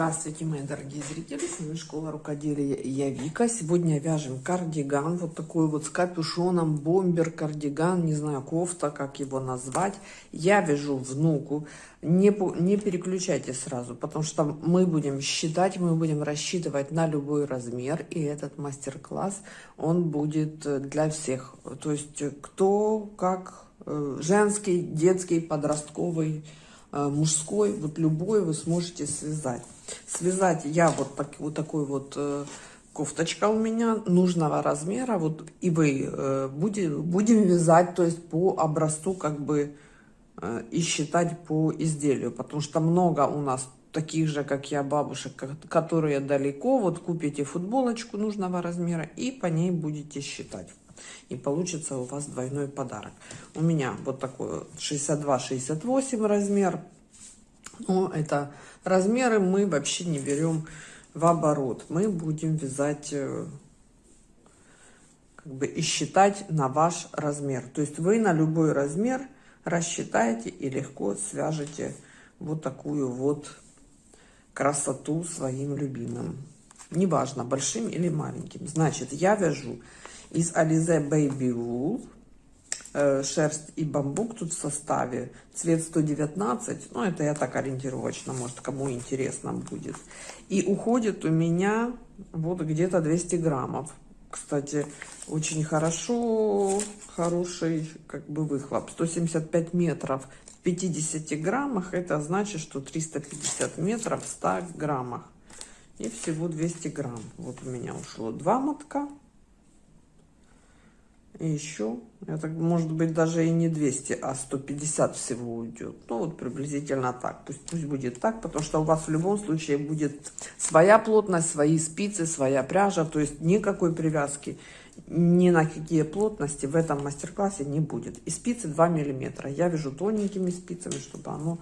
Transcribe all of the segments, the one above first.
Здравствуйте, мои дорогие зрители, с вами Школа Рукоделия я Вика. Сегодня вяжем кардиган, вот такой вот с капюшоном, бомбер, кардиган, не знаю, кофта, как его назвать. Я вяжу внуку, не, не переключайте сразу, потому что мы будем считать, мы будем рассчитывать на любой размер, и этот мастер-класс, он будет для всех. То есть кто как э, женский, детский, подростковый, э, мужской, вот любой вы сможете связать. Связать я вот, так, вот такой вот э, кофточка у меня нужного размера. Вот и вы э, будем, будем вязать, то есть по образцу как бы э, и считать по изделию. Потому что много у нас таких же, как я, бабушек, которые далеко. Вот купите футболочку нужного размера и по ней будете считать. И получится у вас двойной подарок. У меня вот такой 62-68 размер. Но это размеры мы вообще не берем в оборот. Мы будем вязать э, как бы и считать на ваш размер. То есть вы на любой размер рассчитаете и легко свяжете вот такую вот красоту своим любимым. Неважно, большим или маленьким. Значит, я вяжу из Alize Baby Wool шерсть и бамбук тут в составе. Цвет 119. Ну, это я так ориентировочно, может, кому интересно будет. И уходит у меня вот где-то 200 граммов. Кстати, очень хорошо, хороший как бы выхлоп. 175 метров в 50 граммах. Это значит, что 350 метров в 100 граммах. И всего 200 грамм. Вот у меня ушло два мотка. Еще, это может быть даже и не 200, а 150 всего уйдет. Ну вот приблизительно так. Пусть, пусть будет так, потому что у вас в любом случае будет своя плотность, свои спицы, своя пряжа. То есть никакой привязки ни на какие плотности в этом мастер-классе не будет. И спицы 2 миллиметра. Я вяжу тоненькими спицами, чтобы оно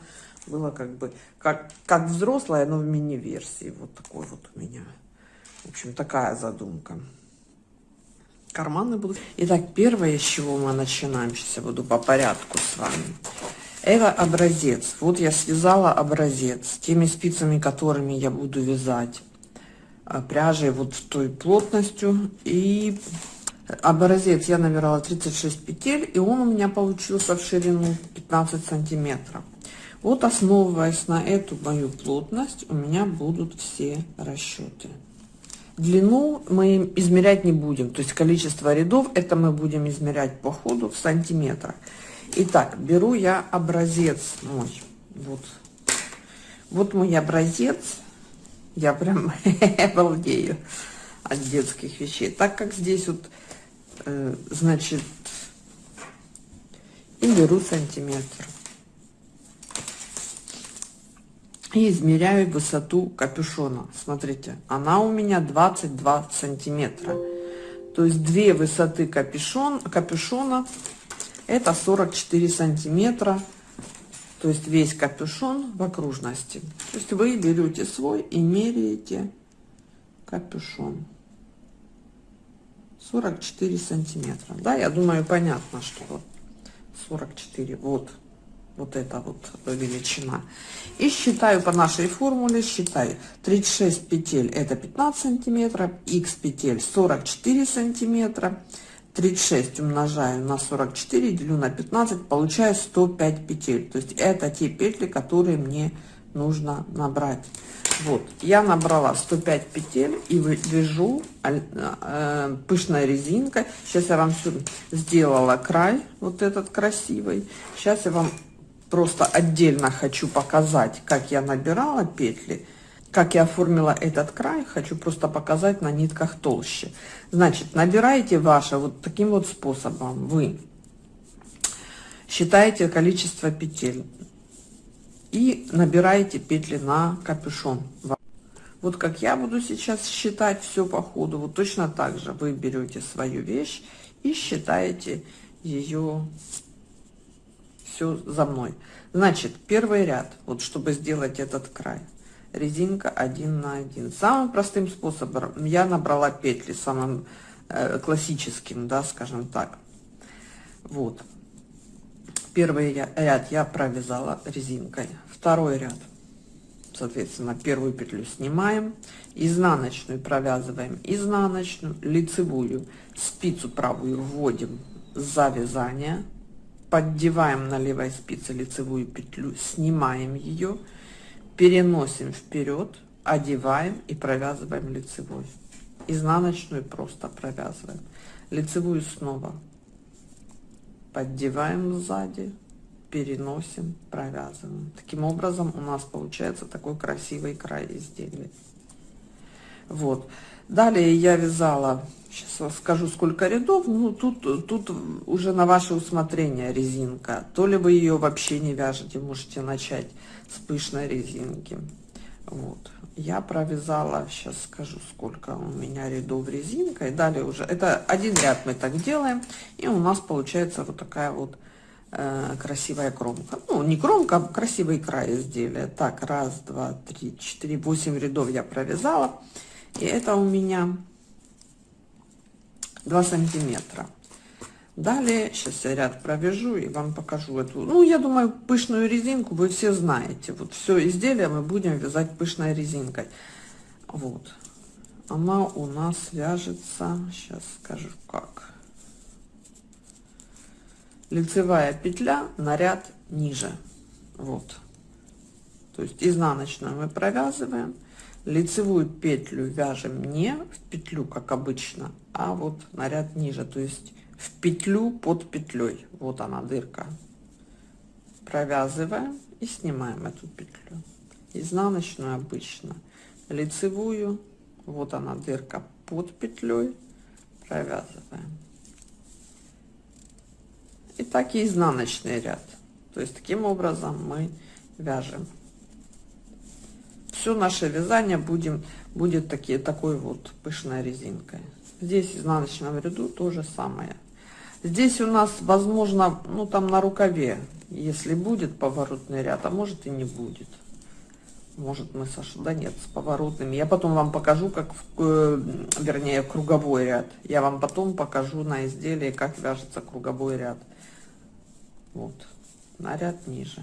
было как бы как, как взрослое, но в мини-версии. Вот такой вот у меня. В общем, такая задумка карманы будут. Итак, первое, с чего мы начинаем, сейчас я буду по порядку с вами. Это образец. Вот я связала образец теми спицами, которыми я буду вязать а, пряжей вот той плотностью. И образец я набирала 36 петель, и он у меня получился в ширину 15 сантиметров. Вот основываясь на эту мою плотность, у меня будут все расчеты. Длину мы измерять не будем, то есть количество рядов, это мы будем измерять по ходу в сантиметрах. Итак, беру я образец мой, вот, вот мой образец, я прям обалдею от детских вещей, так как здесь вот, э, значит, и беру сантиметр. И измеряю высоту капюшона. Смотрите, она у меня 22 сантиметра. То есть две высоты капюшон, капюшона это 44 сантиметра. То есть весь капюшон в окружности. То есть вы берете свой и меряете капюшон. 44 сантиметра. Да, я думаю, понятно, что 44. Вот вот эта вот величина. И считаю по нашей формуле, считаю 36 петель это 15 сантиметров, x петель 44 сантиметра, 36 умножаю на 44, делю на 15, получаю 105 петель. То есть это те петли, которые мне нужно набрать. Вот, я набрала 105 петель и вяжу э, пышной резинкой. Сейчас я вам сделала край, вот этот красивый. Сейчас я вам просто отдельно хочу показать, как я набирала петли, как я оформила этот край, хочу просто показать на нитках толще. Значит, набираете ваше вот таким вот способом. Вы считаете количество петель и набираете петли на капюшон. Вот как я буду сейчас считать все по ходу, вот точно так же вы берете свою вещь и считаете ее все за мной. Значит, первый ряд, вот чтобы сделать этот край, резинка 1 на 1. Самым простым способом я набрала петли, самым э, классическим, да, скажем так. Вот. Первый ряд я провязала резинкой. Второй ряд соответственно, первую петлю снимаем, изнаночную провязываем, изнаночную, лицевую, спицу правую вводим за вязание, поддеваем на левой спице лицевую петлю, снимаем ее, переносим вперед, одеваем и провязываем лицевой. Изнаночную просто провязываем. Лицевую снова поддеваем сзади, переносим, провязываем. Таким образом у нас получается такой красивый край изделия. Вот. Далее я вязала, сейчас скажу сколько рядов, ну тут, тут уже на ваше усмотрение резинка. То ли вы ее вообще не вяжете, можете начать с пышной резинки. Вот. Я провязала, сейчас скажу, сколько у меня рядов резинкой. Далее уже, это один ряд мы так делаем, и у нас получается вот такая вот э, красивая кромка. Ну, не кромка, а красивый край изделия. Так, раз, два, три, четыре, восемь рядов я провязала. И это у меня 2 сантиметра. Далее, сейчас я ряд провяжу и вам покажу эту, ну, я думаю, пышную резинку вы все знаете. Вот все изделие мы будем вязать пышной резинкой. Вот. Она у нас вяжется, сейчас скажу как лицевая петля на ряд ниже вот то есть изнаночную мы провязываем лицевую петлю вяжем не в петлю как обычно а вот на ряд ниже то есть в петлю под петлей. Вот она дырка. Провязываем и снимаем эту петлю. Изнаночную обычно. Лицевую. Вот она дырка под петлей. Провязываем. И так и изнаночный ряд. То есть таким образом мы вяжем все наше вязание будем будет такие такой вот пышной резинкой. Здесь в изнаночном ряду то же самое. Здесь у нас возможно ну там на рукаве если будет поворотный ряд а может и не будет. Может мы Саша да нет с поворотными. Я потом вам покажу как э, вернее круговой ряд. Я вам потом покажу на изделии как вяжется круговой ряд. Вот на ряд ниже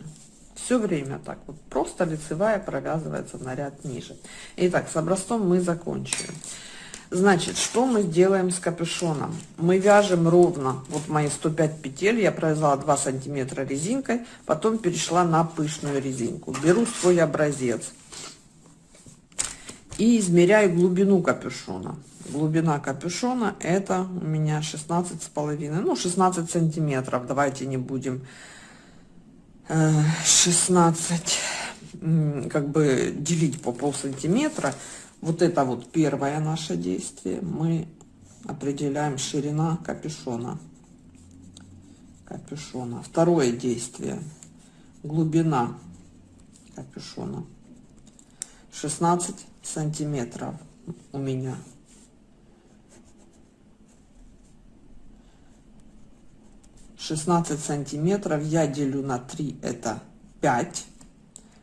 все время так вот просто лицевая провязывается на ряд ниже. Итак с образцом мы закончили. Значит что мы делаем с капюшоном? Мы вяжем ровно вот мои 105 петель я провязала 2 сантиметра резинкой потом перешла на пышную резинку. Беру свой образец и измеряю глубину капюшона. Глубина капюшона это у меня 16 с половиной ну 16 сантиметров давайте не будем 16 э, как бы делить по пол сантиметра вот это вот первое наше действие. Мы определяем ширина капюшона. Капюшона. Второе действие. Глубина капюшона. 16 сантиметров у меня 16 сантиметров я делю на 3 это 5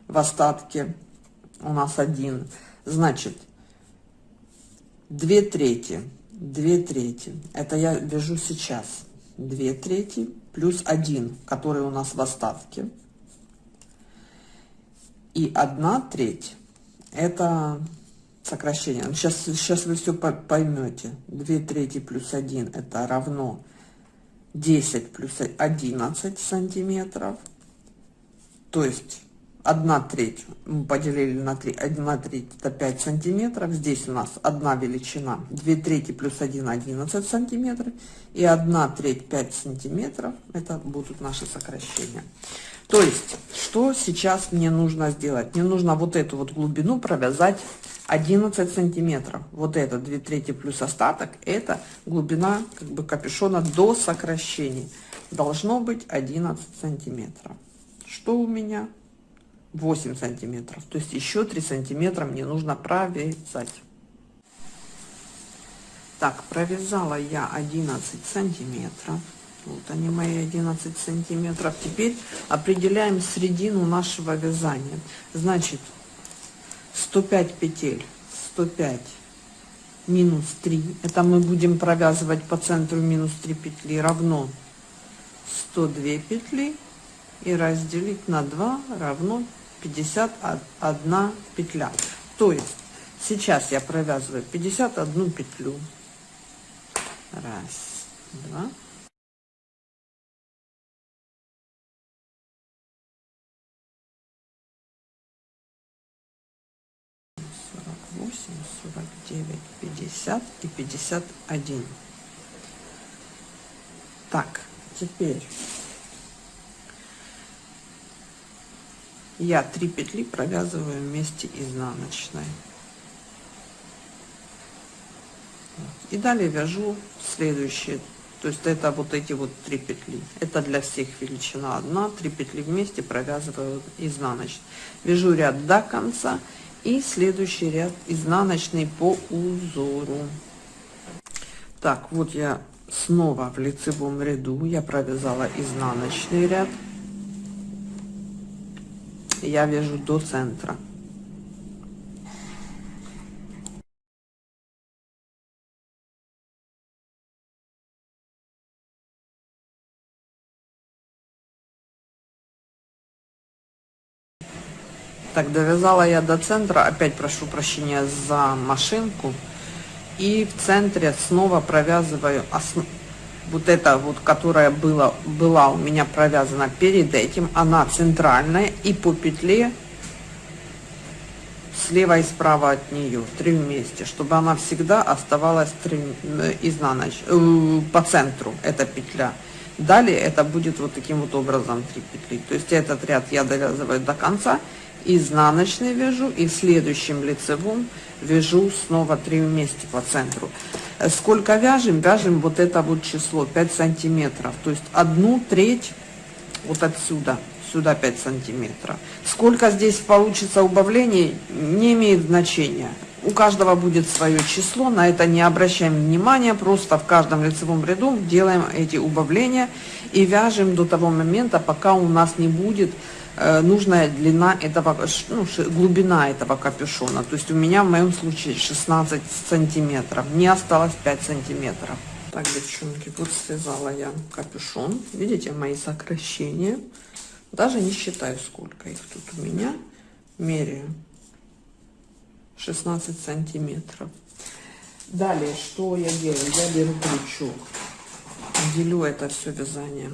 в остатке у нас один. Значит 2 трети 2 трети. Это я вяжу сейчас. 2 трети плюс 1 который у нас в остатке. И 1 треть это сокращение. Сейчас сейчас вы все поймете 2 трети плюс 1 это равно 10 плюс 11 сантиметров. То есть 1 треть мы поделили на 3, 1 треть это 5 сантиметров. Здесь у нас одна величина 2 трети плюс 1 11 сантиметров. И 1 треть 5 сантиметров это будут наши сокращения. То есть, что сейчас мне нужно сделать? Мне нужно вот эту вот глубину провязать 11 сантиметров. Вот это 2 трети плюс остаток, это глубина как бы капюшона до сокращений. Должно быть 11 сантиметров. Что у меня? 8 сантиметров. То есть еще 3 сантиметра мне нужно провязать. Так, провязала я 11 сантиметров. Вот они мои 11 сантиметров. Теперь определяем средину нашего вязания. Значит, 105 петель 105 минус 3 это мы будем провязывать по центру минус 3 петли равно 102 петли и разделить на 2 равно 51 петля. То есть сейчас я провязываю 51 петлю. Раз, два. Сорок девять, пятьдесят и пятьдесят один. Так, теперь я три петли провязываю вместе изнаночной. И далее вяжу следующие. То есть это вот эти вот три петли. Это для всех величина 1 3 петли вместе провязываю изнаночной. Вяжу ряд до конца и следующий ряд изнаночный по узору. Так вот я снова в лицевом ряду. Я провязала изнаночный ряд я вяжу до центра. Так довязала я до центра опять прошу прощения за машинку. И в центре снова провязываю основ вот это вот, которая была, была у меня провязана перед этим, она центральная и по петле слева и справа от нее, три вместе, чтобы она всегда оставалась три, э, изнаноч, э, по центру, эта петля. Далее это будет вот таким вот образом три петли. То есть этот ряд я довязываю до конца, изнаночный вяжу и в следующем лицевом вяжу снова 3 вместе по центру. Сколько вяжем? Вяжем вот это вот число 5 сантиметров. То есть одну треть вот отсюда сюда 5 сантиметров. Сколько здесь получится убавлений не имеет значения. У каждого будет свое число на это не обращаем внимания просто в каждом лицевом ряду делаем эти убавления и вяжем до того момента пока у нас не будет Э, нужная длина этого, ну, глубина этого капюшона. То есть у меня в моем случае 16 сантиметров, не осталось 5 сантиметров. Так, девчонки, вот связала я капюшон. Видите мои сокращения. Даже не считаю, сколько их тут у меня. Меряю 16 сантиметров. Далее, что я делаю? Я беру крючок, делю это все вязание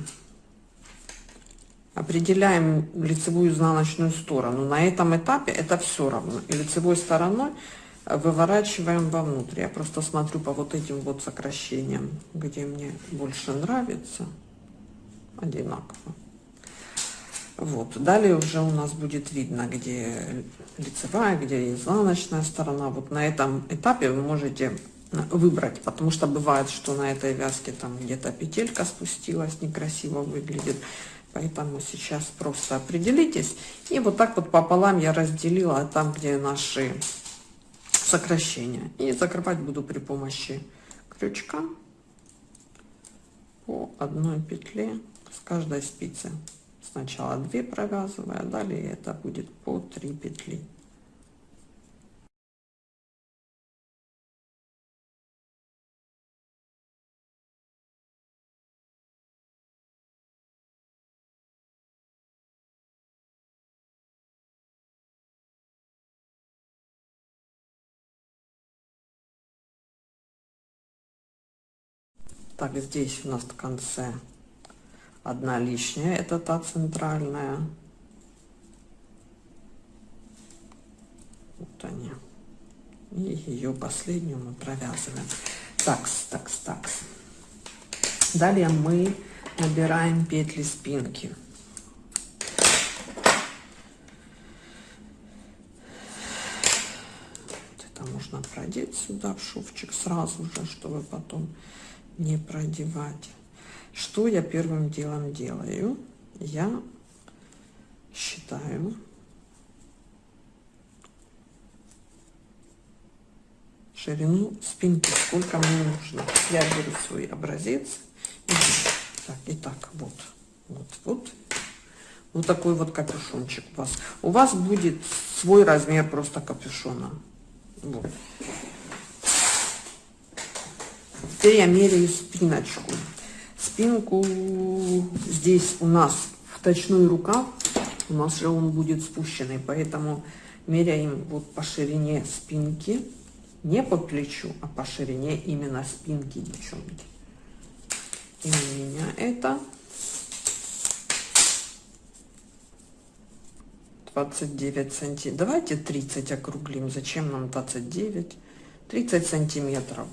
определяем лицевую изнаночную сторону. На этом этапе это все равно. И лицевой стороной выворачиваем вовнутрь. Я просто смотрю по вот этим вот сокращениям, где мне больше нравится. Одинаково. Вот. Далее уже у нас будет видно, где лицевая, где изнаночная сторона. Вот на этом этапе вы можете выбрать, потому что бывает, что на этой вязке там где-то петелька спустилась, некрасиво выглядит. Поэтому сейчас просто определитесь. И вот так вот пополам я разделила там, где наши сокращения. И закрывать буду при помощи крючка по одной петле с каждой спицы. Сначала 2 провязывая, далее это будет по 3 петли. Так, здесь у нас в конце одна лишняя, это та центральная. Вот они. И ее последнюю мы провязываем. Такс, такс, такс. Далее мы набираем петли спинки. Это можно продеть сюда в шовчик сразу же, чтобы потом не продевать. Что я первым делом делаю? Я считаю ширину спинки, сколько мне нужно. Я беру свой образец. И, так, и так, вот, вот, вот. Вот такой вот капюшончик у вас. У вас будет свой размер просто капюшона. Вот. Теперь я меряю спиночку. Спинку здесь у нас вточной рукав у нас же он будет спущенный, поэтому меряем вот по ширине спинки, не по плечу, а по ширине именно спинки, девчонки. И у меня это 29 сантиметров. Давайте 30 округлим. Зачем нам 29? 30 сантиметров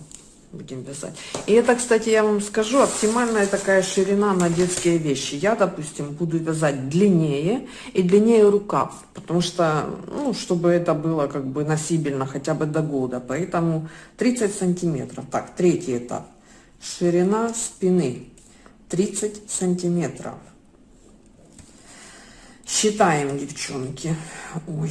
будем вязать. И это, кстати, я вам скажу, оптимальная такая ширина на детские вещи. Я, допустим, буду вязать длиннее и длиннее рукав, потому что, ну, чтобы это было как бы носибельно хотя бы до года. Поэтому 30 сантиметров. Так, третий этап. Ширина спины 30 сантиметров. Считаем, девчонки. Ой.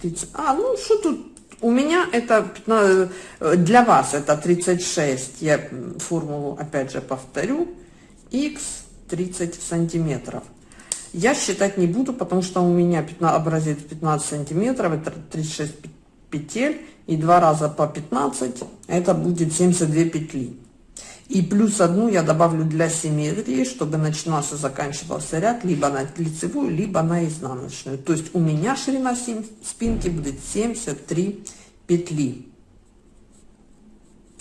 30. А, ну что тут? У меня это 15, для вас это 36. Я формулу опять же повторю. X 30 сантиметров. Я считать не буду, потому что у меня 15, образец 15 сантиметров, это 36 петель, и два раза по 15, это будет 72 петли. И плюс одну я добавлю для симметрии, чтобы начинался, заканчивался ряд либо на лицевую, либо на изнаночную. То есть у меня ширина спинки будет 73 петли.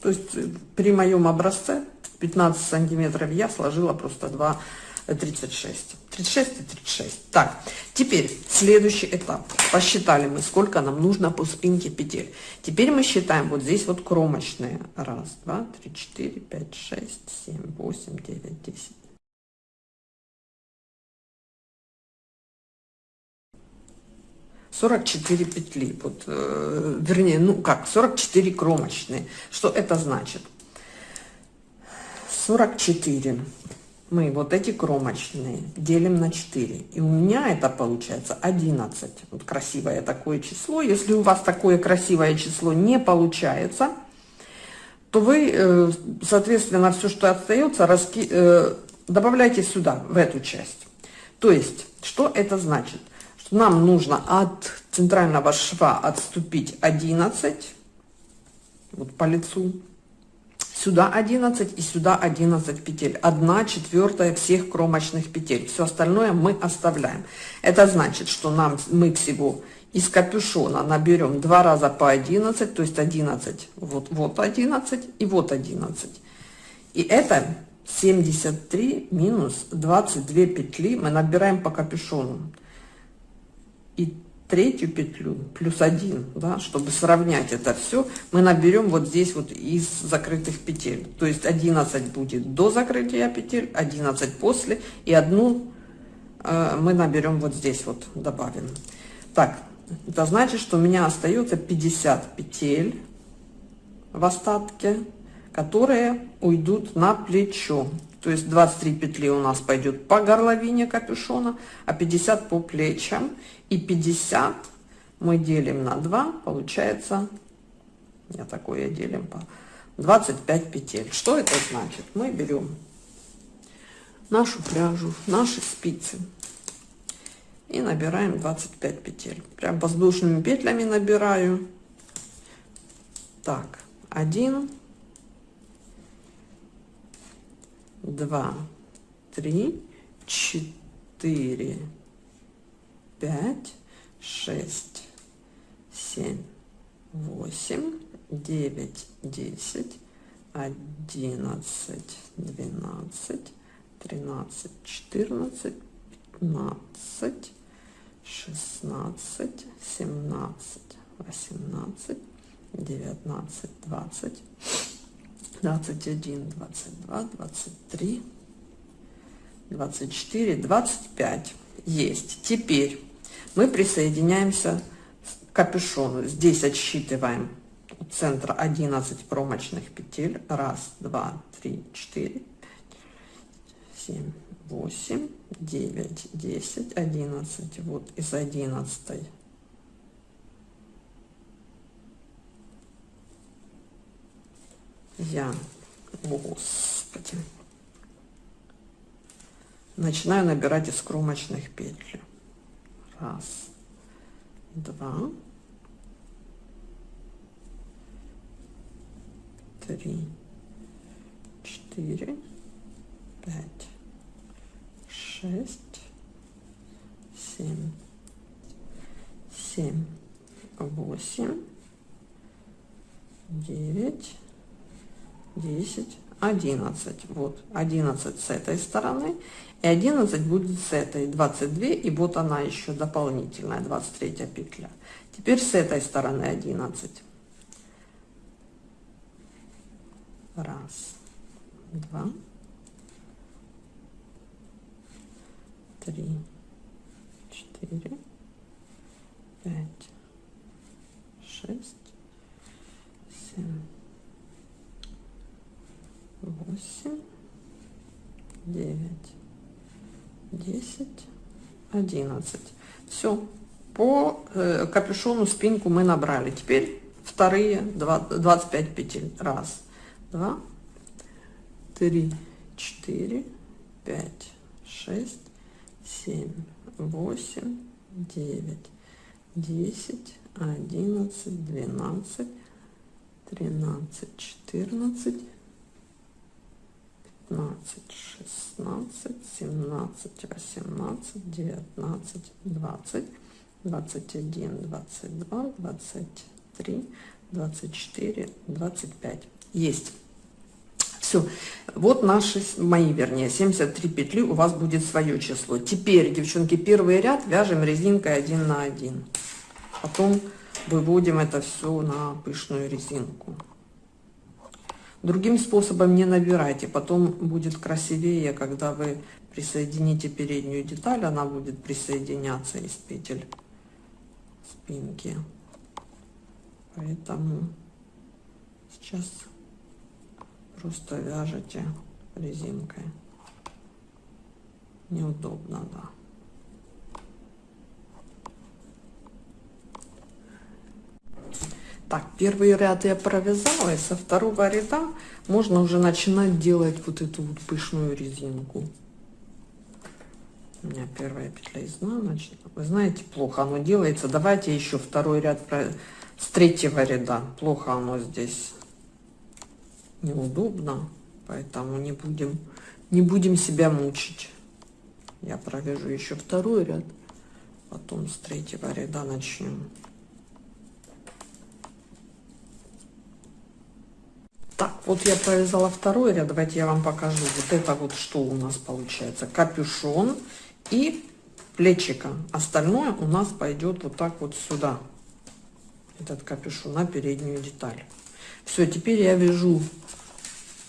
То есть э, при моем образце 15 сантиметров я сложила просто 2 36 36 и 36 так теперь следующий этап. Посчитали мы сколько нам нужно по спинке петель. Теперь мы считаем вот здесь вот кромочные. Раз два три четыре пять шесть семь восемь девять десять. сорок четыре петли. Вот э, вернее ну как 44 кромочные. Что это значит? 44 мы вот эти кромочные делим на 4. И у меня это получается 11. Вот красивое такое число. Если у вас такое красивое число не получается, то вы, э, соответственно, все, что остается, раски... Э, добавляйте сюда, в эту часть. То есть, что это значит? Что нам нужно от центрального шва отступить 11, вот по лицу, Сюда 11 и сюда 11 петель. 1 четвертая всех кромочных петель. Все остальное мы оставляем. Это значит, что нам мы всего из капюшона наберем два раза по 11, то есть 11, вот, вот 11 и вот 11. И это 73 минус 22 петли мы набираем по капюшону. И третью петлю плюс один, да, чтобы сравнять это все, мы наберем вот здесь вот из закрытых петель. То есть 11 будет до закрытия петель, 11 после, и одну э, мы наберем вот здесь вот, добавим. Так, это значит, что у меня остается 50 петель в остатке, которые уйдут на плечо. То есть 23 петли у нас пойдет по горловине капюшона, а 50 по плечам. И 50 мы делим на 2, получается, я такое делим по 25 петель. Что это значит? Мы берем нашу пряжу, наши спицы и набираем 25 петель. Прям воздушными петлями набираю. Так, 1, 2, 3, 4, пять, шесть, семь, восемь, девять, десять, одиннадцать, двенадцать, тринадцать, четырнадцать, пятнадцать, шестнадцать, семнадцать, восемнадцать, девятнадцать, двадцать, двадцать один, двадцать два, двадцать три, двадцать четыре, двадцать пять. Есть. Теперь мы присоединяемся к капюшону. Здесь отсчитываем у центра 11 промочных петель. Раз, два, три, четыре, семь, восемь, девять, десять, одиннадцать. Вот из одиннадцатой я, господи, начинаю набирать из кромочных петель. Раз, два, три, четыре, пять, шесть, семь, семь, восемь, девять, десять, одиннадцать. Вот, одиннадцать с этой стороны. И 11 будет с этой 22. И вот она еще дополнительная, 23 петля. Теперь с этой стороны 11. Раз, два, три, четыре, пять, шесть, семь, восемь, девять, десять, одиннадцать. Все, по э, капюшону спинку мы набрали. Теперь вторые 25 петель. Раз, два, три, четыре, пять, шесть, семь, восемь, девять, десять, одиннадцать, двенадцать, тринадцать, четырнадцать, пятнадцать, шестнадцать, семнадцать, восемнадцать, девятнадцать, двадцать, двадцать один, двадцать два, двадцать три, двадцать четыре, двадцать пять. Есть. Все. Вот наши, мои, вернее, 73 петли, у вас будет свое число. Теперь, девчонки, первый ряд вяжем резинкой один на один. Потом выводим это все на пышную резинку. Другим способом не набирайте, потом будет красивее, когда вы присоедините переднюю деталь, она будет присоединяться из петель спинки. Поэтому сейчас просто вяжете резинкой. Неудобно, да. Так, первый ряд я провязала, и со второго ряда можно уже начинать делать вот эту вот пышную резинку. У меня первая петля изнаночная. Вы знаете, плохо оно делается. Давайте еще второй ряд с третьего ряда. Плохо оно здесь неудобно, поэтому не будем, не будем себя мучить. Я провяжу еще второй ряд, потом с третьего ряда начнем. Так, вот я провязала второй ряд, давайте я вам покажу. Вот это вот что у нас получается. Капюшон и плечика. Остальное у нас пойдет вот так вот сюда. Этот капюшон на переднюю деталь. Все, теперь я вяжу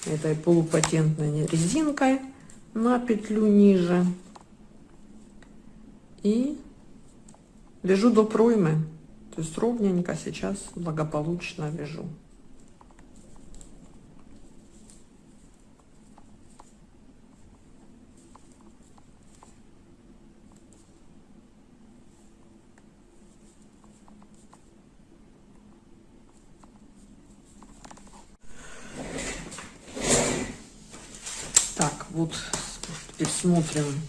этой полупатентной резинкой на петлю ниже и вяжу до проймы то есть ровненько сейчас благополучно вяжу вот теперь смотрим,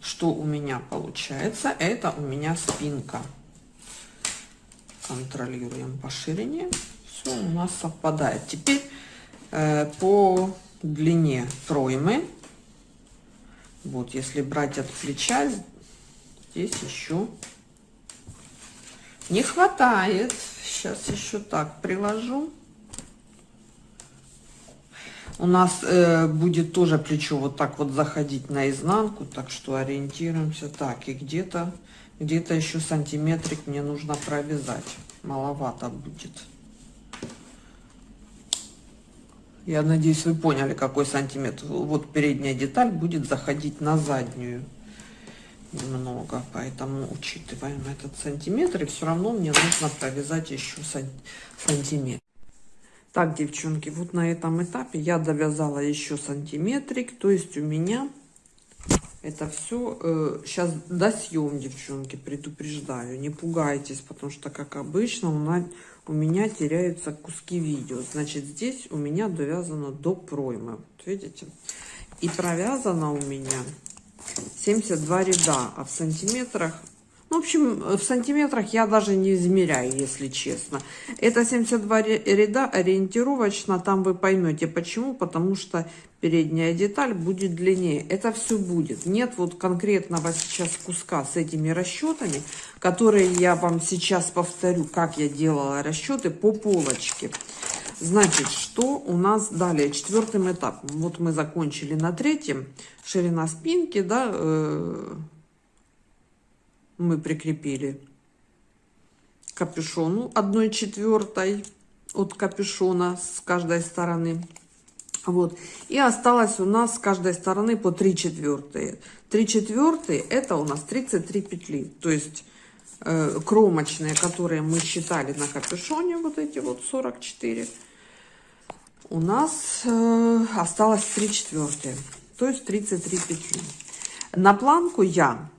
что у меня получается. Это у меня спинка. Контролируем по ширине. Все у нас совпадает. Теперь э, по длине проймы. Вот, если брать от плеча, здесь еще не хватает. Сейчас еще так приложу. У нас э, будет тоже плечо вот так вот заходить наизнанку, так что ориентируемся так. И где-то где-то еще сантиметрик мне нужно провязать. Маловато будет. Я надеюсь, вы поняли, какой сантиметр. Вот передняя деталь будет заходить на заднюю немного, поэтому учитываем этот сантиметр. И все равно мне нужно провязать еще сантиметр. Так, девчонки, вот на этом этапе я довязала еще сантиметрик. То есть у меня это все... Э, сейчас досъем, девчонки, предупреждаю. Не пугайтесь, потому что, как обычно, у, нас, у меня теряются куски видео. Значит, здесь у меня довязано до проймы. Вот видите? И провязано у меня 72 ряда, а в сантиметрах в общем, в сантиметрах я даже не измеряю, если честно. Это 72 ряда ориентировочно, там вы поймете почему, потому что передняя деталь будет длиннее. Это все будет. Нет вот конкретного сейчас куска с этими расчетами, которые я вам сейчас повторю, как я делала расчеты по полочке. Значит, что у нас далее? Четвертым этапом. Вот мы закончили на третьем. Ширина спинки, да, э мы прикрепили капюшону 1 четвертой от капюшона с каждой стороны. Вот. И осталось у нас с каждой стороны по 3 четвертые. 3 четвертые это у нас 33 петли. То есть э, кромочные, которые мы считали на капюшоне, вот эти вот 44, у нас э, осталось 3 четвертые. То есть 33 петли. На планку я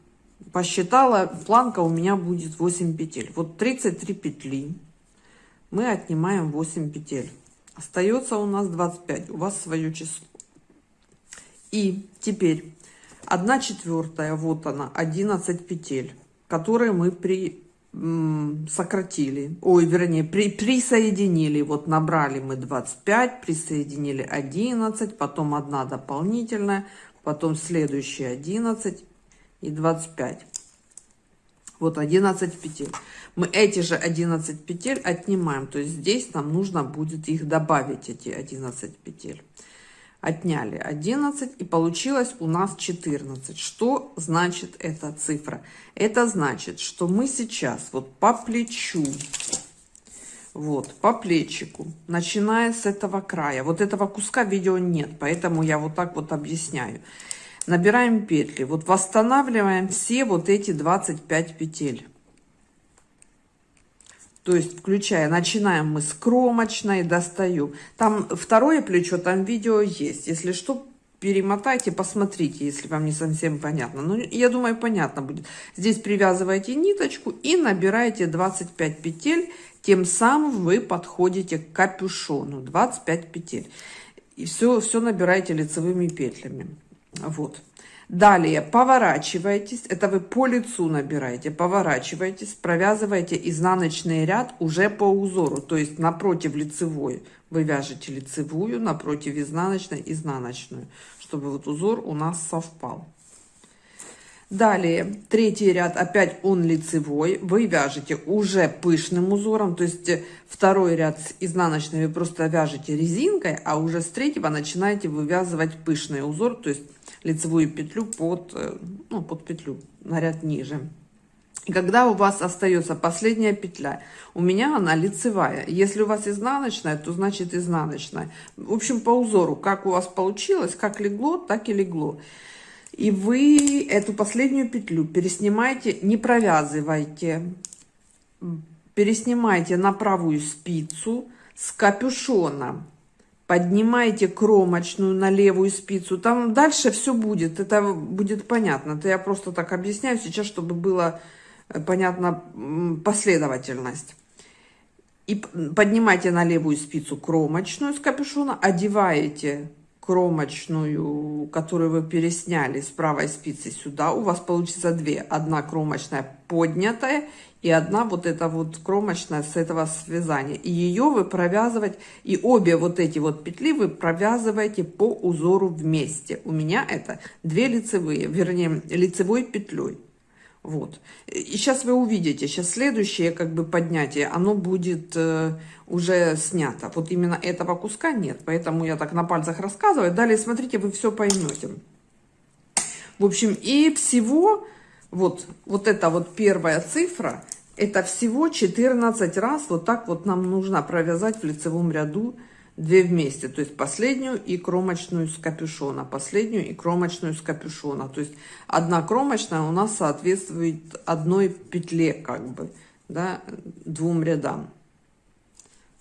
посчитала, планка у меня будет 8 петель. Вот 33 петли. Мы отнимаем 8 петель. Остается у нас 25. У вас свое число. И теперь 1 четвертая, вот она, 11 петель, которые мы при сократили, ой, вернее, при, присоединили, вот набрали мы 25, присоединили 11, потом одна дополнительная, потом следующие 11, и 25. Вот 11 петель. Мы эти же 11 петель отнимаем. То есть здесь нам нужно будет их добавить, эти 11 петель. Отняли 11 и получилось у нас 14. Что значит эта цифра? Это значит, что мы сейчас вот по плечу, вот по плечику, начиная с этого края, вот этого куска видео нет, поэтому я вот так вот объясняю набираем петли вот восстанавливаем все вот эти 25 петель. То есть включая начинаем мы с кромочной достаю там второе плечо там видео есть. Если что перемотайте посмотрите если вам не совсем понятно. Но я думаю понятно будет. Здесь привязываете ниточку и набираете 25 петель тем самым вы подходите к капюшону. 25 петель. И все все набираете лицевыми петлями вот. Далее поворачиваетесь, это вы по лицу набираете, поворачиваетесь, провязываете изнаночный ряд уже по узору, то есть напротив лицевой. Вы вяжете лицевую, напротив изнаночной, изнаночную, чтобы вот узор у нас совпал. Далее, третий ряд, опять он лицевой, вы вяжете уже пышным узором, то есть второй ряд с изнаночной вы просто вяжете резинкой, а уже с третьего начинаете вывязывать пышный узор, то есть лицевую петлю под, э, ну, под петлю на ряд ниже. И когда у вас остается последняя петля, у меня она лицевая. Если у вас изнаночная, то значит изнаночная. В общем, по узору, как у вас получилось, как легло, так и легло. И вы эту последнюю петлю переснимаете, не провязывайте, переснимайте на правую спицу с капюшона. Поднимайте кромочную на левую спицу. Там дальше все будет, это будет понятно. Это я просто так объясняю сейчас, чтобы было э, понятна последовательность. И поднимайте на левую спицу кромочную с капюшона, одеваете кромочную, которую вы пересняли с правой спицы сюда, у вас получится две. Одна кромочная поднятая и одна вот эта вот кромочная с этого связания. И ее вы провязывать, и обе вот эти вот петли вы провязываете по узору вместе. У меня это две лицевые, вернее лицевой петлей. Вот. И сейчас вы увидите, сейчас следующее как бы поднятие, оно будет э, уже снято. Вот именно этого куска нет, поэтому я так на пальцах рассказываю. Далее смотрите, вы все поймете. В общем, и всего, вот, вот эта вот первая цифра, это всего 14 раз вот так вот нам нужно провязать в лицевом ряду две вместе, то есть последнюю и кромочную с капюшона, последнюю и кромочную с капюшона. То есть одна кромочная у нас соответствует одной петле, как бы, да, двум рядам.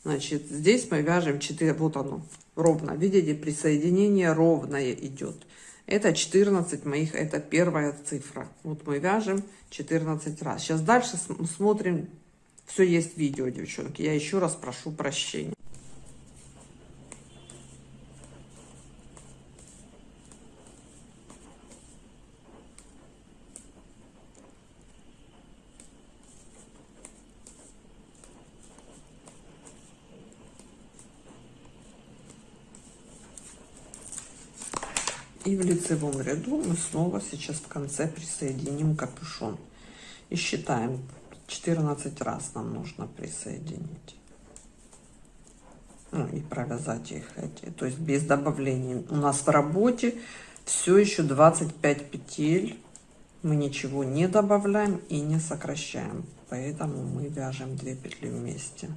Значит, здесь мы вяжем 4, вот оно, ровно. Видите, присоединение ровное идет. Это 14 моих, это первая цифра. Вот мы вяжем 14 раз. Сейчас дальше смотрим, все есть видео, девчонки. Я еще раз прошу прощения. И в лицевом ряду мы снова сейчас в конце присоединим капюшон. И считаем 14 раз нам нужно присоединить. Ну, и провязать их эти. То есть без добавления. У нас в работе все еще 25 петель. Мы ничего не добавляем и не сокращаем. Поэтому мы вяжем 2 петли вместе.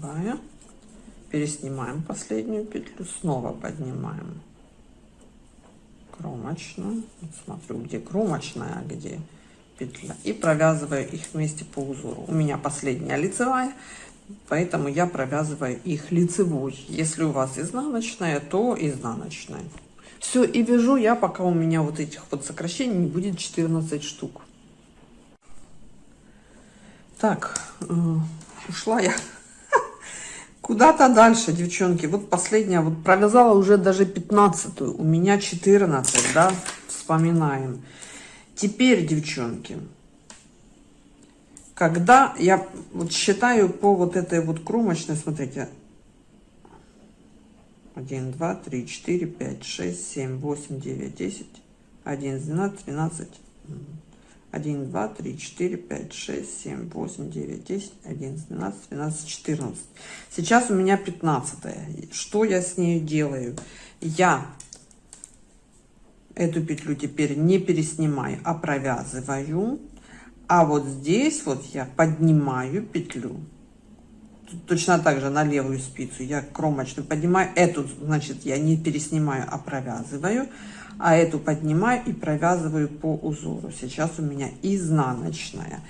Лицевая переснимаем последнюю петлю снова поднимаем кромочную. Смотрю где кромочная а где петля. И провязываю их вместе по узору. У меня последняя лицевая поэтому я провязываю их лицевой. Если у вас изнаночная то изнаночная. Все и вяжу я пока у меня вот этих вот сокращений не будет 14 штук. Так э, ушла я Куда-то дальше, девчонки. Вот последняя, вот провязала уже даже 15 -ю. У меня 14, да, вспоминаем. Теперь, девчонки, когда я вот считаю по вот этой вот кромочной, смотрите, 1, 2, 3, 4, 5, 6, 7, 8, 9, 10, 11, 12, 12, 1, 2, 3, 4, 5, 6, 7, 8, 9, 10, 11, 12, 12, 14. Сейчас у меня 15. Что я с ней делаю? Я эту петлю теперь не переснимаю, а провязываю. А вот здесь вот я поднимаю петлю. Точно так же на левую спицу я кромочную поднимаю. Эту, значит, я не переснимаю, а провязываю а эту поднимаю и провязываю по узору. Сейчас у меня изнаночная.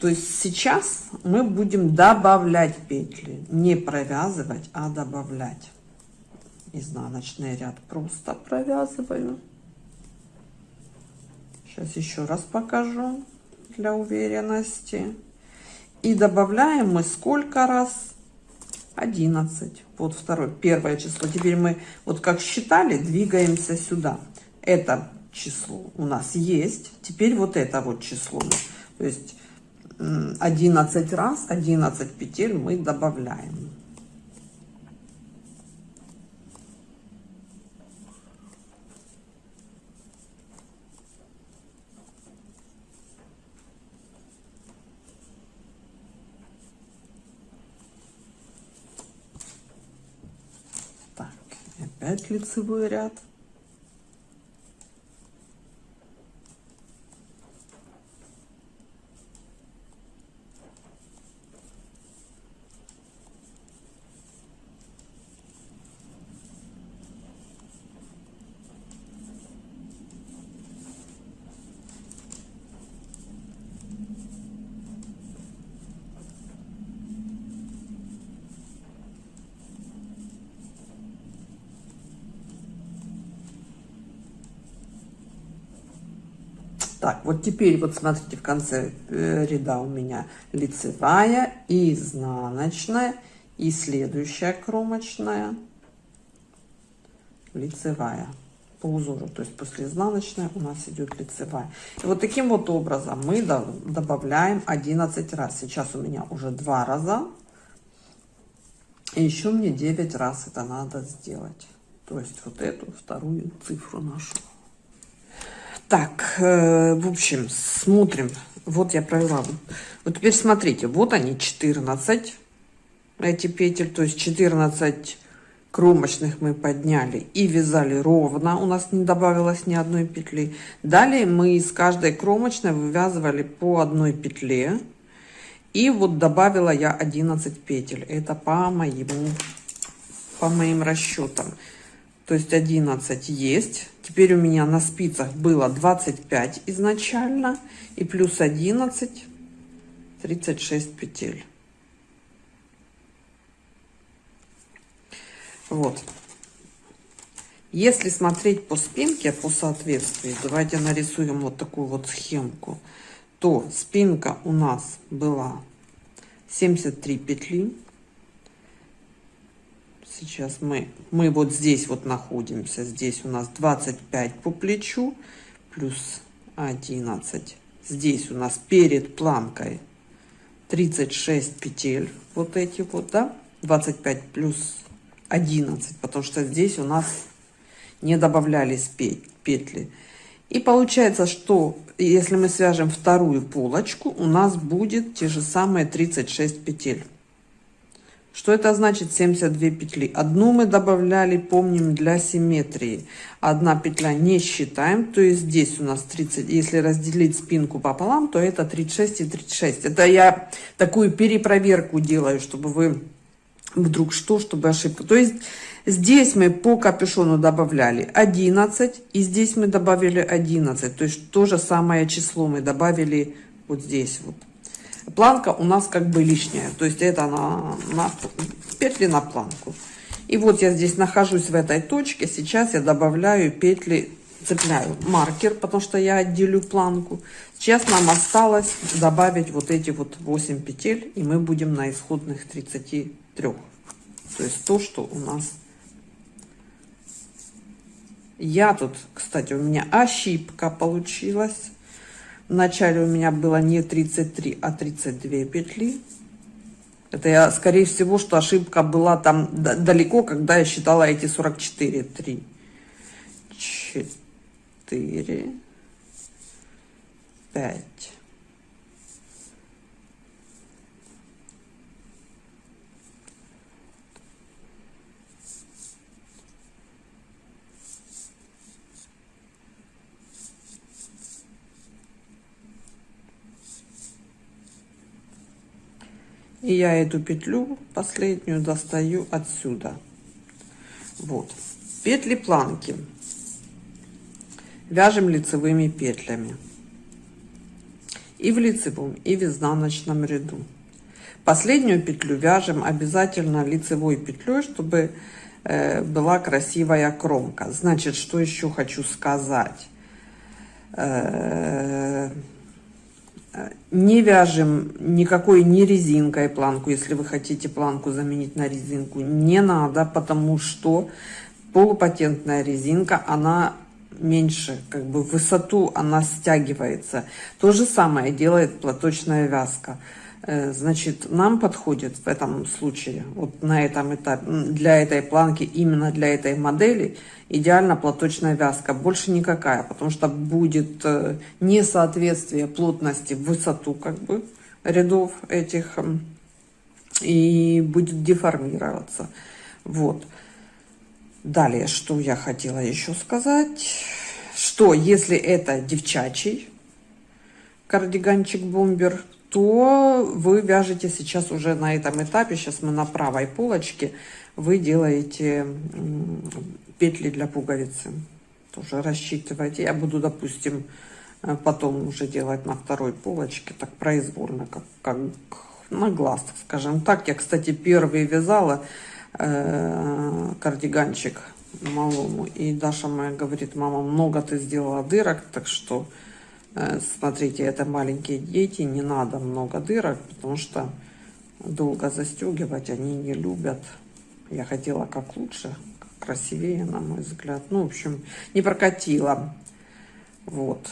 То есть сейчас мы будем добавлять петли, не провязывать, а добавлять. Изнаночный ряд просто провязываю. Сейчас еще раз покажу для уверенности. И добавляем мы сколько раз? 11. Вот второе, первое число. Теперь мы, вот как считали, двигаемся сюда. Это число у нас есть. Теперь вот это вот число. То есть 11 раз, 11 петель мы добавляем. Опять лицевой ряд Так, вот теперь вот смотрите в конце э, ряда у меня лицевая, изнаночная и следующая кромочная лицевая по узору. То есть после изнаночной у нас идет лицевая. И вот таким вот образом мы добавляем 11 раз. Сейчас у меня уже два раза. И еще мне 9 раз это надо сделать. То есть вот эту вторую цифру нашу. Так, э, в общем, смотрим. Вот я провела. Вот теперь смотрите, вот они 14, эти петель, то есть 14 кромочных мы подняли и вязали ровно, у нас не добавилось ни одной петли. Далее мы из каждой кромочной вывязывали по одной петле. И вот добавила я 11 петель. Это по моему, по моим расчетам. То есть 11 есть. Теперь у меня на спицах было 25 изначально. И плюс 11, 36 петель. Вот. Если смотреть по спинке, по соответствию, давайте нарисуем вот такую вот схемку, то спинка у нас была 73 петли, Сейчас мы, мы вот здесь вот находимся. Здесь у нас 25 по плечу плюс 11. Здесь у нас перед планкой 36 петель. Вот эти вот, да? 25 плюс 11, потому что здесь у нас не добавлялись петли. И получается, что если мы свяжем вторую полочку, у нас будет те же самые 36 петель. Что это значит 72 петли? Одну мы добавляли, помним, для симметрии. Одна петля не считаем, то есть здесь у нас 30, если разделить спинку пополам, то это 36 и 36. Это я такую перепроверку делаю, чтобы вы вдруг что, чтобы ошибка. То есть здесь мы по капюшону добавляли 11, и здесь мы добавили 11. То есть то же самое число мы добавили вот здесь вот. Планка у нас как бы лишняя, то есть это на, на петли на планку. И вот я здесь нахожусь в этой точке, сейчас я добавляю петли, цепляю маркер, потому что я отделю планку. Сейчас нам осталось добавить вот эти вот 8 петель, и мы будем на исходных 33. То есть то, что у нас... Я тут, кстати, у меня ошибка получилась. Вначале у меня было не 33, а 32 петли. Это я, скорее всего, что ошибка была там далеко, когда я считала эти 44. 3, 4, 5, И я эту петлю последнюю достаю отсюда. Вот. Петли планки. Вяжем лицевыми петлями. И в лицевом, и в изнаночном ряду. Последнюю петлю вяжем обязательно лицевой петлей, чтобы э, была красивая кромка. Значит, что еще хочу сказать. Э, не вяжем никакой не резинкой планку, если вы хотите планку заменить на резинку. Не надо, потому что полупатентная резинка, она меньше, как бы высоту она стягивается. То же самое делает платочная вязка. Э, значит, нам подходит в этом случае, вот на этом этапе, для этой планки, именно для этой модели, идеально платочная вязка. Больше никакая, потому что будет э, несоответствие плотности в высоту как бы рядов этих и будет деформироваться. Вот. Далее, что я хотела еще сказать, что если это девчачий кардиганчик-бомбер, то вы вяжете сейчас уже на этом этапе, сейчас мы на правой полочке, вы делаете петли для пуговицы. Тоже рассчитывайте. Я буду, допустим, э, потом уже делать на второй полочке, так произвольно, как, как на глаз, скажем так. Я, кстати, первый вязала э, кардиганчик малому, и Даша моя говорит, мама, много ты сделала дырок, так что смотрите, это маленькие дети, не надо много дырок, потому что долго застегивать они не любят. Я хотела как лучше, как красивее, на мой взгляд. Ну, в общем, не прокатила. Вот.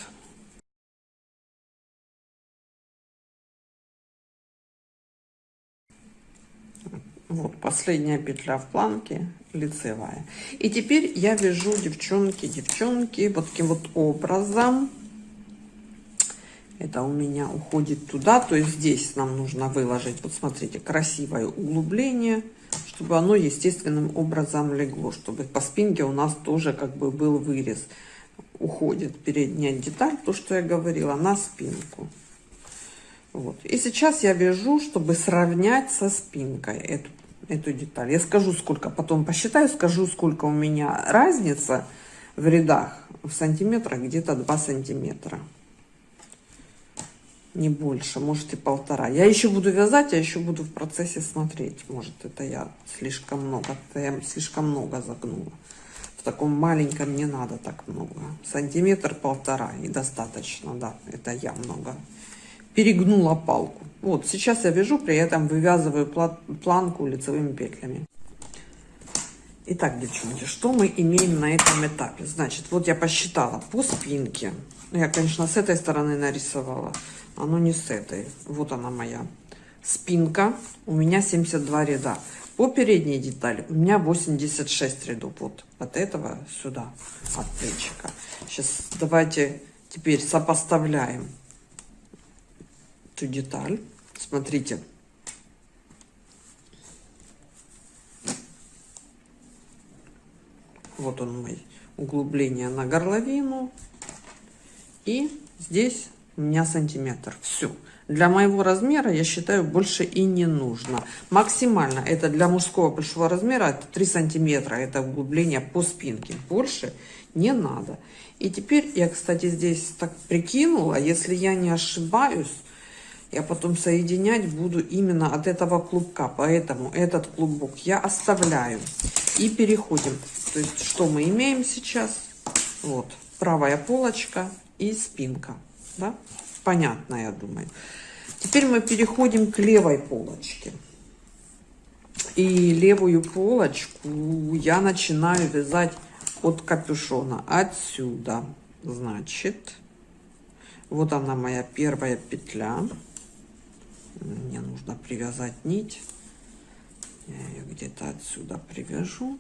Вот последняя петля в планке лицевая. И теперь я вяжу, девчонки, девчонки, вот таким вот образом это у меня уходит туда то есть здесь нам нужно выложить вот смотрите красивое углубление чтобы оно естественным образом легло чтобы по спинке у нас тоже как бы был вырез. Уходит передняя деталь то что я говорила на спинку. Вот. И сейчас я вяжу чтобы сравнять со спинкой эту эту деталь. Я скажу сколько потом посчитаю скажу сколько у меня разница в рядах в сантиметрах где-то 2 сантиметра не больше, может и полтора. Я еще буду вязать, я еще буду в процессе смотреть. Может это я слишком много, это я слишком много загнула. В таком маленьком не надо так много. Сантиметр полтора и достаточно, да, это я много. Перегнула палку. Вот, сейчас я вяжу, при этом вывязываю планку лицевыми петлями. Итак, девчонки, что мы имеем на этом этапе? Значит, вот я посчитала по спинке. Ну, я, конечно, с этой стороны нарисовала, оно не с этой. Вот она моя спинка. У меня 72 ряда. По передней детали у меня 86 рядов. Вот от этого сюда, от плечика. Сейчас давайте теперь сопоставляем эту деталь. Смотрите, Вот он мой углубление на горловину. И здесь у меня сантиметр. Все. Для моего размера, я считаю, больше и не нужно. Максимально это для мужского большого размера, это 3 сантиметра, это углубление по спинке. Больше не надо. И теперь я, кстати, здесь так прикинула, если я не ошибаюсь, я потом соединять буду именно от этого клубка. Поэтому этот клубок я оставляю. И переходим. То есть, что мы имеем сейчас? Вот, правая полочка и спинка. Да? Понятно, я думаю. Теперь мы переходим к левой полочке. И левую полочку я начинаю вязать от капюшона. Отсюда. Значит, вот она моя первая петля. Мне нужно привязать нить. Я ее где-то отсюда привяжу.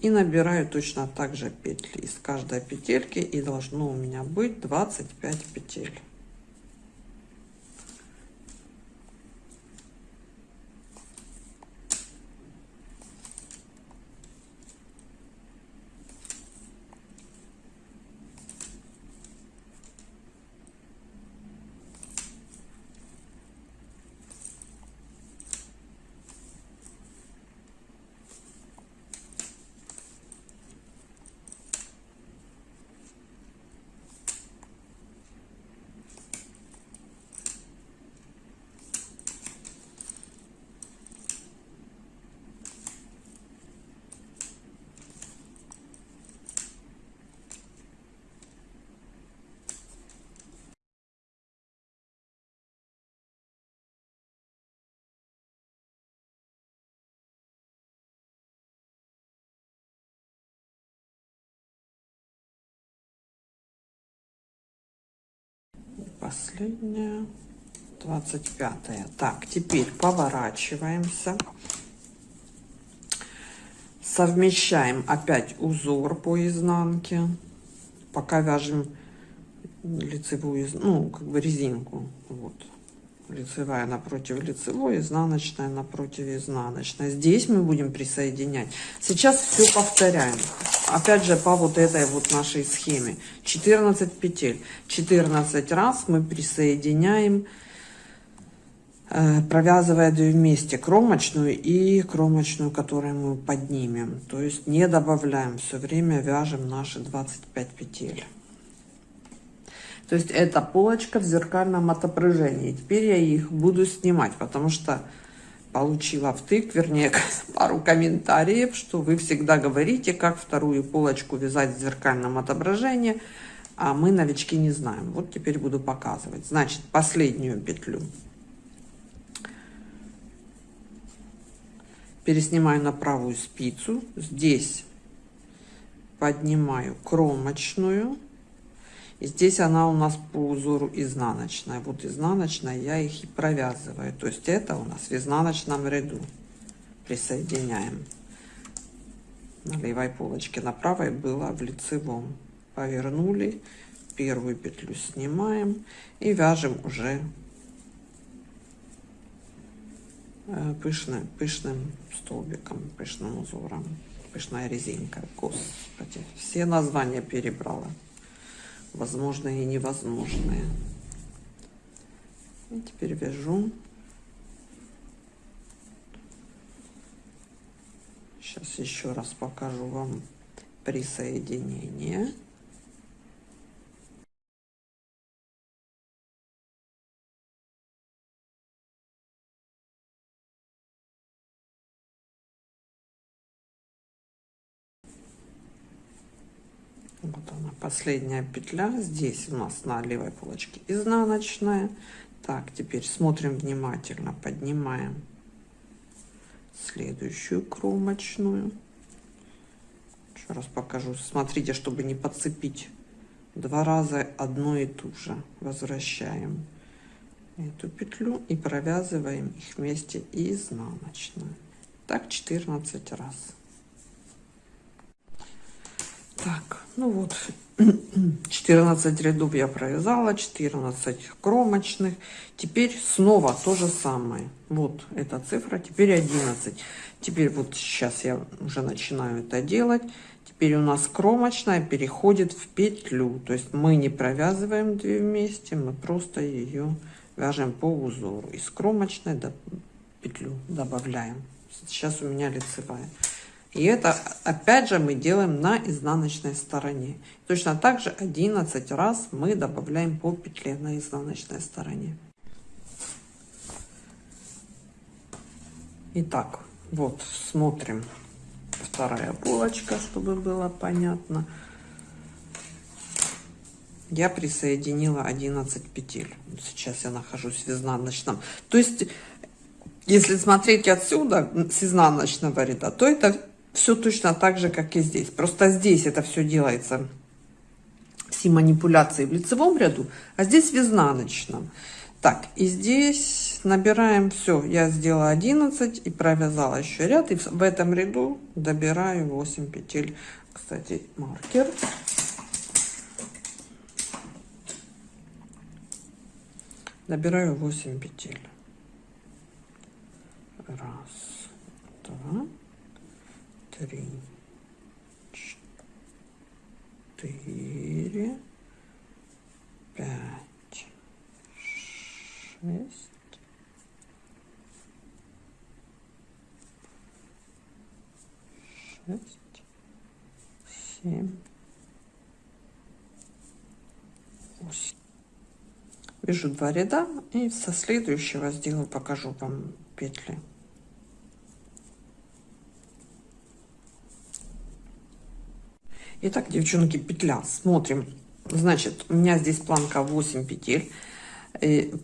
И набираю точно так же петли из каждой петельки. И должно у меня быть 25 петель. Последняя. 25 -я. так теперь поворачиваемся. Совмещаем опять узор по изнанке. Пока вяжем лицевую ну как бы резинку. Вот лицевая напротив лицевой изнаночная напротив изнаночной. Здесь мы будем присоединять. Сейчас все повторяем. Опять же по вот этой вот нашей схеме. 14 петель. 14 раз мы присоединяем э, провязывая две вместе кромочную и кромочную которую мы поднимем. То есть не добавляем. Все время вяжем наши 25 петель то есть это полочка в зеркальном отображении теперь я их буду снимать потому что получила втык, вернее, пару комментариев, что вы всегда говорите, как вторую полочку вязать в зеркальном отображении, а мы, новички, не знаем. Вот теперь буду показывать. Значит, последнюю петлю переснимаю на правую спицу. Здесь поднимаю кромочную и здесь она у нас по узору изнаночная. Вот изнаночная я их и провязываю. То есть это у нас в изнаночном ряду. Присоединяем. На левой полочке, на правой было в лицевом. Повернули, первую петлю снимаем и вяжем уже э, пышным, пышным столбиком, пышным узором, пышная резинка. Господи, все названия перебрала возможное и невозможное. И теперь вяжу. Сейчас еще раз покажу вам присоединение. Последняя петля. Здесь у нас на левой полочке изнаночная. Так, теперь смотрим внимательно, поднимаем следующую кромочную. Еще раз покажу. Смотрите, чтобы не подцепить два раза одно и ту же. Возвращаем эту петлю и провязываем их вместе изнаночную. Так 14 раз. Так, ну вот, 14 рядов я провязала, 14 кромочных. Теперь снова то же самое. Вот эта цифра, теперь 11. Теперь вот сейчас я уже начинаю это делать. Теперь у нас кромочная переходит в петлю. То есть мы не провязываем две вместе, мы просто ее вяжем по узору. Из кромочной до петлю добавляем. Сейчас у меня лицевая. И это опять же мы делаем на изнаночной стороне. Точно так же 11 раз мы добавляем по петле на изнаночной стороне. Итак, вот смотрим вторая полочка, чтобы было понятно. Я присоединила 11 петель. Сейчас я нахожусь в изнаночном. То есть, если смотреть отсюда, с изнаночного ряда, то это все точно так же, как и здесь. Просто здесь это все делается, все манипуляции в лицевом ряду, а здесь в изнаночном. Так, и здесь набираем все. Я сделала 11 и провязала еще ряд. И в этом ряду добираю 8 петель. Кстати, маркер. Набираю 8 петель. Раз, два, три, четыре, пять, шесть, шесть, семь, восемь. Вяжу два ряда и со следующего сделаю, покажу вам петли. Итак, девчонки, петля. Смотрим. Значит, у меня здесь планка 8 петель. И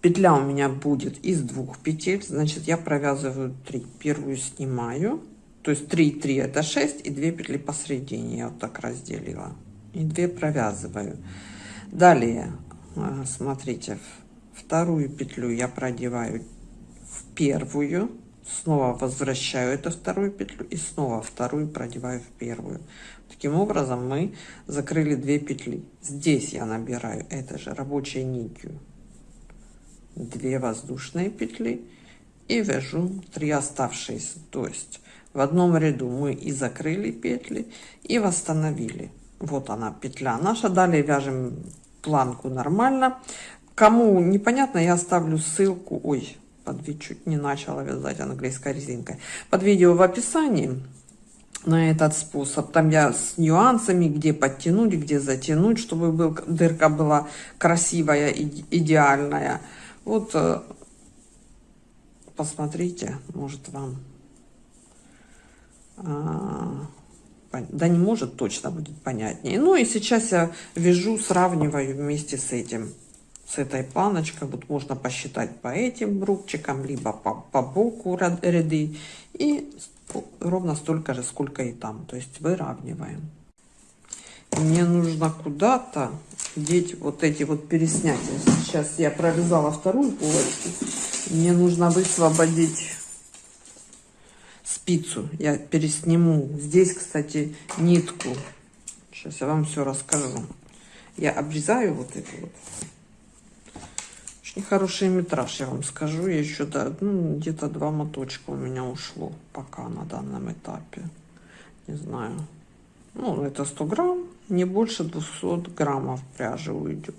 петля у меня будет из двух петель. Значит, я провязываю 3. Первую снимаю. То есть 3, 3 это 6 и 2 петли посередине. Я вот так разделила. И 2 провязываю. Далее, э, смотрите, вторую петлю я продеваю в первую снова возвращаю эту вторую петлю и снова вторую продеваю в первую таким образом мы закрыли две петли. Здесь я набираю это же рабочей нитью 2 воздушные петли и вяжу 3 оставшиеся. То есть в одном ряду мы и закрыли петли и восстановили. Вот она петля наша. Далее вяжем планку нормально. Кому непонятно я оставлю ссылку. Ой под чуть не начала вязать английской резинкой. Под видео в описании на этот способ. Там я с нюансами где подтянуть где затянуть чтобы был, дырка была красивая идеальная. Вот э, посмотрите может вам а, да не может точно будет понятнее. Ну и сейчас я вяжу сравниваю вместе с этим с этой планочкой. Вот можно посчитать по этим рубчикам либо по, по боку ряды. И ровно столько же сколько и там. То есть выравниваем. Мне нужно куда-то деть вот эти вот переснять сейчас я провязала вторую полочку. Мне нужно высвободить спицу. Я пересниму здесь кстати нитку. Сейчас я вам все расскажу. Я обрезаю вот это вот очень хороший метраж, я вам скажу. Я еще да, ну, где-то два моточка у меня ушло пока на данном этапе. Не знаю. Ну, это 100 грамм, не больше 200 граммов пряжи уйдет.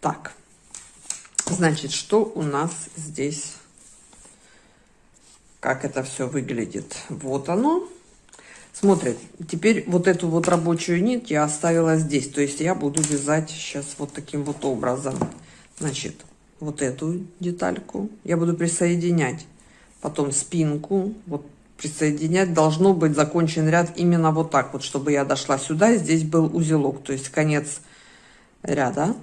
Так, значит, что у нас здесь как это все выглядит. Вот оно. Смотрит. Теперь вот эту вот рабочую нить я оставила здесь. То есть я буду вязать сейчас вот таким вот образом. Значит, вот эту детальку я буду присоединять. Потом спинку. Вот присоединять должно быть закончен ряд именно вот так вот, чтобы я дошла сюда, и здесь был узелок, то есть конец ряда.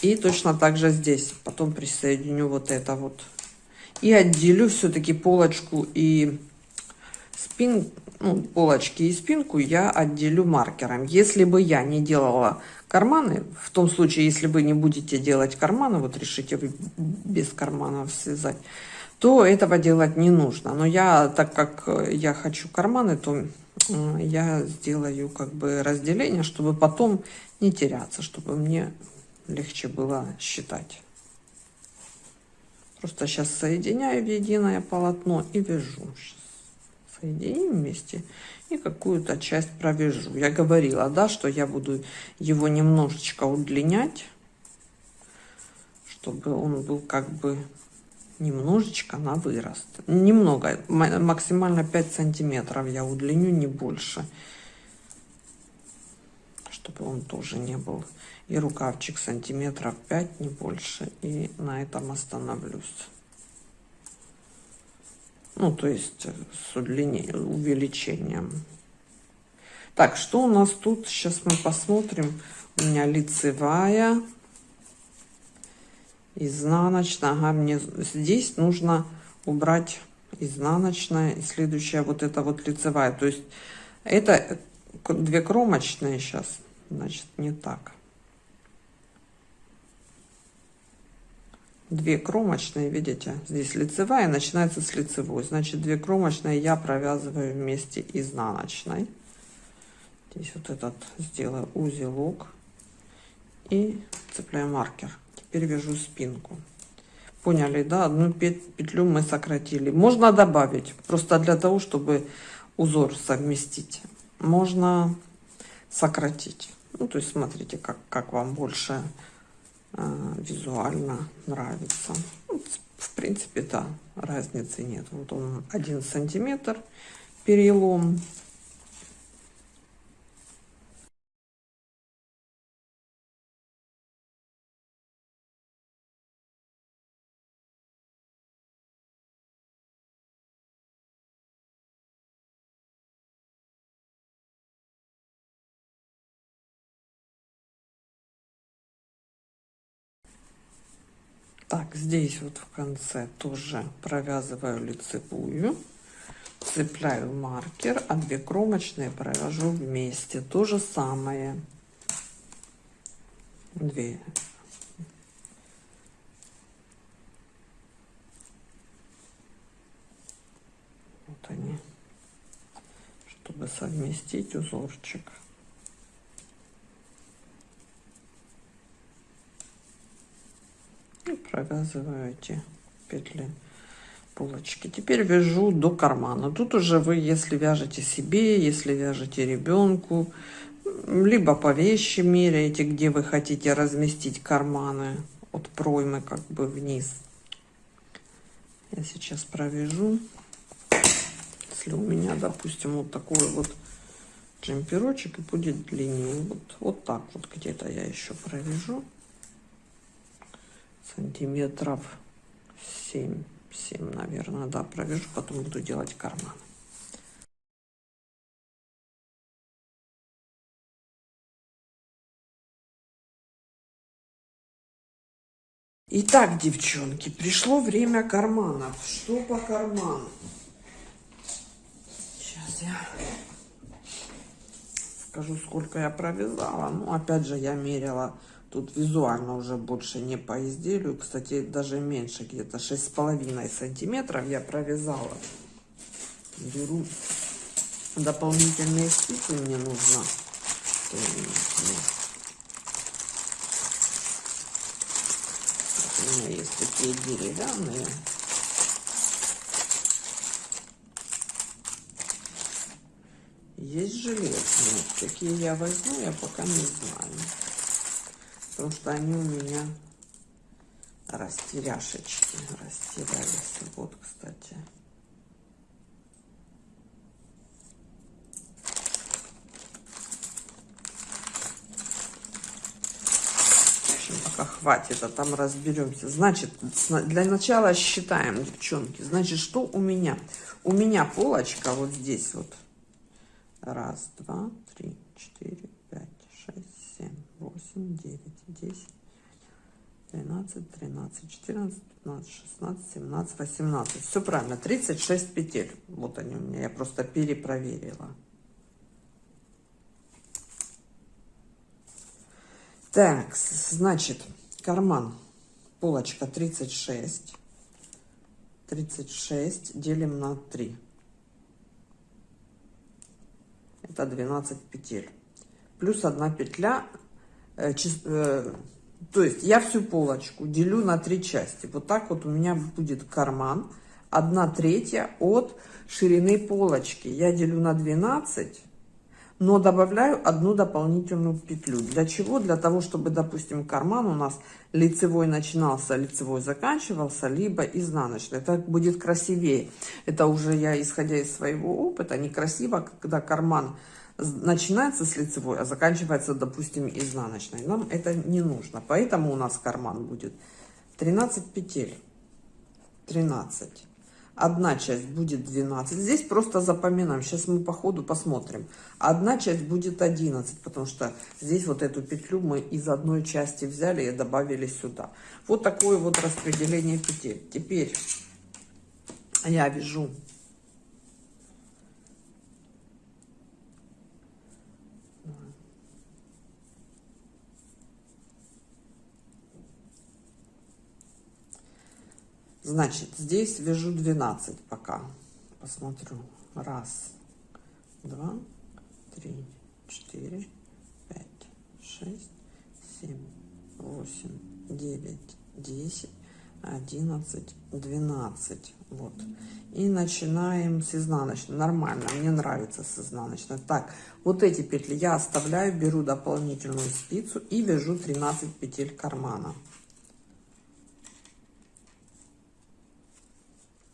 И точно так же здесь. Потом присоединю вот это вот. И отделю все-таки полочку и спин, ну, полочки и спинку я отделю маркером. Если бы я не делала карманы, в том случае, если вы не будете делать карманы, вот решите без карманов связать, то этого делать не нужно. Но я, так как я хочу карманы, то я сделаю как бы разделение, чтобы потом не теряться, чтобы мне легче было считать. Просто сейчас соединяю в единое полотно и вяжу. Сейчас соединим вместе и какую-то часть провяжу. Я говорила, да, что я буду его немножечко удлинять, чтобы он был как бы немножечко на вырост. Немного, максимально 5 сантиметров я удлиню, не больше. Чтобы он тоже не был и рукавчик сантиметров 5 не больше. И на этом остановлюсь. Ну то есть э, с удлинением увеличением. Так что у нас тут? Сейчас мы посмотрим. У меня лицевая. Изнаночная. Ага, мне здесь нужно убрать изнаночная и следующая вот это вот лицевая. То есть это две кромочные сейчас значит не так две кромочные видите здесь лицевая начинается с лицевой. Значит две кромочные я провязываю вместе изнаночной. Здесь вот этот сделаю узелок и цепляю маркер. Теперь вяжу спинку. Поняли да? Одну петлю мы сократили. Можно добавить просто для того чтобы узор совместить можно сократить. Ну то есть смотрите как как вам больше визуально нравится. Ну, в принципе, да, разницы нет. Вот он один сантиметр перелом. Так, здесь вот в конце тоже провязываю лицевую, цепляю маркер, а две кромочные провяжу вместе. То же самое. Две. Вот они, чтобы совместить узорчик. и провязываю эти петли полочки. Теперь вяжу до кармана. Тут уже вы если вяжете себе если вяжете ребенку либо по вещи меряете где вы хотите разместить карманы от проймы как бы вниз. Я сейчас провяжу. Если у меня допустим вот такой вот джемперочек и будет длиннее вот вот так вот где-то я еще провяжу сантиметров 7 7 наверное да провяжу потом буду делать карман Итак, девчонки, пришло время карманов. Что по карману? Сейчас я скажу, сколько я провязала. Ну, опять же, я мерила Тут визуально уже больше не по изделию. Кстати, даже меньше, где-то шесть с половиной сантиметров я провязала. Беру дополнительные спицы, мне нужно. У меня есть такие деревянные. Есть железные. Какие я возьму, я пока не знаю потому что они у меня растеряшечки растерялись. Вот, кстати. В общем, пока хватит, а там разберемся. Значит, для начала считаем, девчонки. Значит, что у меня? у меня полочка вот здесь вот. Раз, два, три, четыре, пять, шесть, восемь, девять, десять. 12, 13, 14, 15, 16, 17, 18. Все правильно, 36 петель. Вот они у меня, я просто перепроверила. Так, значит, карман, полочка 36. 36 делим на 3. Это 12 петель. Плюс одна петля, то есть я всю полочку делю на три части. Вот так вот у меня будет карман. одна третья от ширины полочки. Я делю на 12, но добавляю одну дополнительную петлю. Для чего? Для того, чтобы, допустим, карман у нас лицевой начинался, лицевой заканчивался, либо изнаночный. Это будет красивее. Это уже я, исходя из своего опыта, некрасиво, когда карман начинается с лицевой, а заканчивается, допустим, изнаночной. Нам это не нужно. Поэтому у нас карман будет 13 петель. 13. Одна часть будет 12. Здесь просто запоминаем. Сейчас мы по ходу посмотрим. Одна часть будет 11, потому что здесь вот эту петлю мы из одной части взяли и добавили сюда. Вот такое вот распределение петель. Теперь я вяжу Значит, здесь вяжу 12 пока. Посмотрю. Раз, два, три, четыре, пять, шесть, семь, восемь, девять, десять, одиннадцать, двенадцать. Вот. И начинаем с изнаночной. Нормально, мне нравится с изнаночной. Так, вот эти петли я оставляю, беру дополнительную спицу и вяжу 13 петель кармана.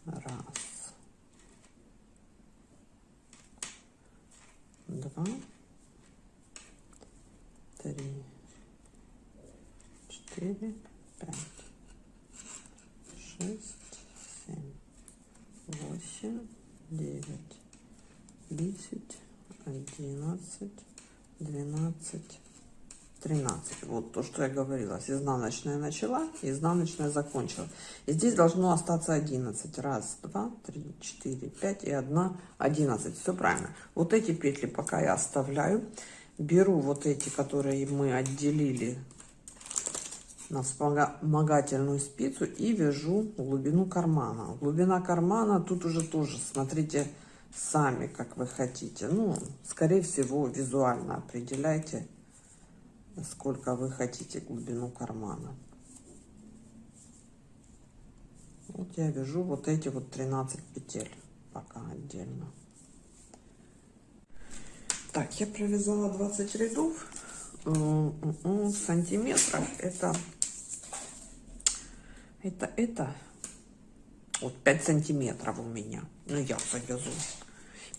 Раз. Два. Три. Четыре. Пять. Шесть. Семь. Восемь. Девять. Десять. Одиннадцать. Двенадцать. 13. Вот то, что я говорила. С изнаночная начала, изнаночная закончила. И здесь должно остаться 11. Раз, два, три, четыре, пять и одна 11. Все правильно. Вот эти петли пока я оставляю. Беру вот эти, которые мы отделили на вспомогательную спицу и вяжу глубину кармана. Глубина кармана тут уже тоже, смотрите, сами, как вы хотите. Ну, скорее всего, визуально определяйте сколько вы хотите глубину кармана. Вот я вяжу вот эти вот 13 петель пока отдельно. Так, я провязала 20 рядов. В сантиметрах это, это, это, вот 5 сантиметров у меня. Ну, я завязу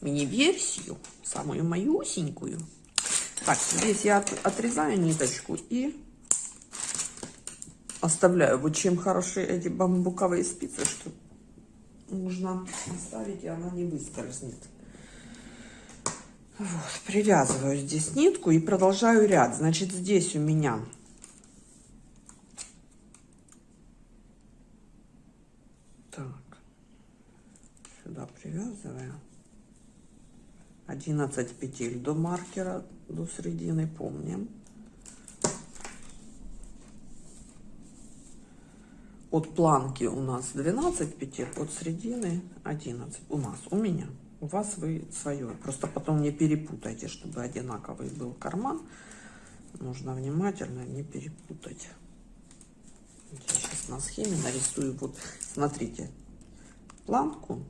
мини-версию, самую малюсенькую. Так, здесь я отрезаю ниточку и оставляю. Вот чем хороши эти бамбуковые спицы, что нужно оставить, и она не выскользнет. Вот, привязываю здесь нитку и продолжаю ряд. Значит, здесь у меня так, сюда привязываю. 11 петель до маркера, до середины, помним. От планки у нас 12 петель, от середины 11. У нас, у меня. У вас вы свое. Просто потом не перепутайте, чтобы одинаковый был карман. Нужно внимательно не перепутать. Я сейчас на схеме нарисую. Вот, смотрите, планку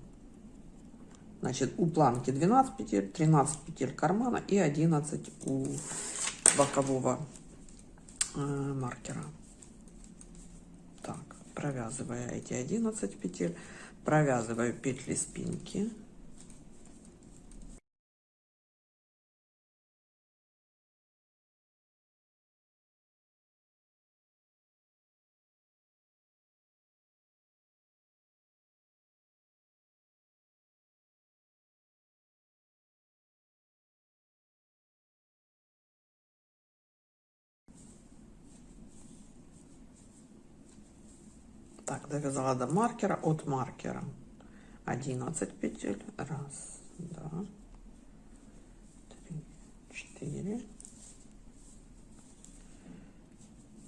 Значит, у планки 12 петель, 13 петель кармана и 11 у бокового э, маркера. Так, провязывая эти 11 петель, провязываю петли спинки. Так, довязала до маркера, от маркера 11 петель. Раз, два, три, четыре,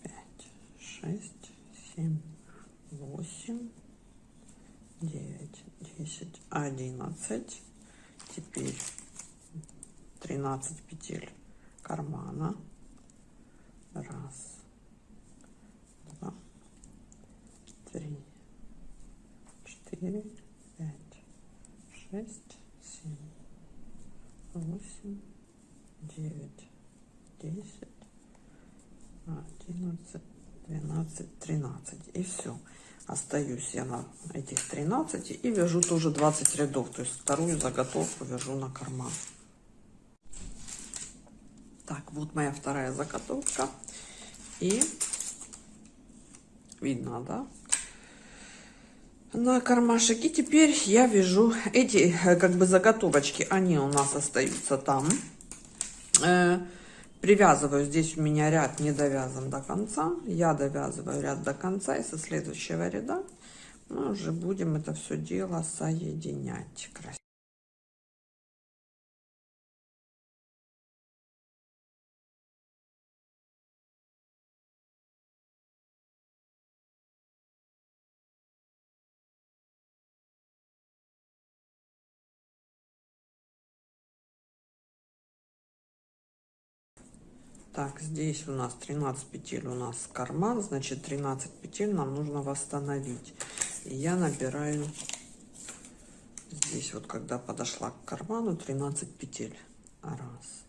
пять, шесть, семь, восемь, девять, десять, одиннадцать. Теперь 13 петель кармана. Раз, два, три, четыре, пять, шесть, семь, восемь, девять, десять, одиннадцать, двенадцать, тринадцать. И все. Остаюсь я на этих 13 и вяжу тоже 20 рядов. То есть вторую заготовку вяжу на карман. Так, вот моя вторая заготовка. И видно, да? На кармашек. И теперь я вяжу эти э, как бы заготовочки. Они у нас остаются там. Э, привязываю. Здесь у меня ряд не довязан до конца. Я довязываю ряд до конца. И со следующего ряда мы уже будем это все дело соединять. Красиво. Так, здесь у нас 13 петель у нас карман, значит 13 петель нам нужно восстановить. И я набираю здесь вот, когда подошла к карману, 13 петель. Раз,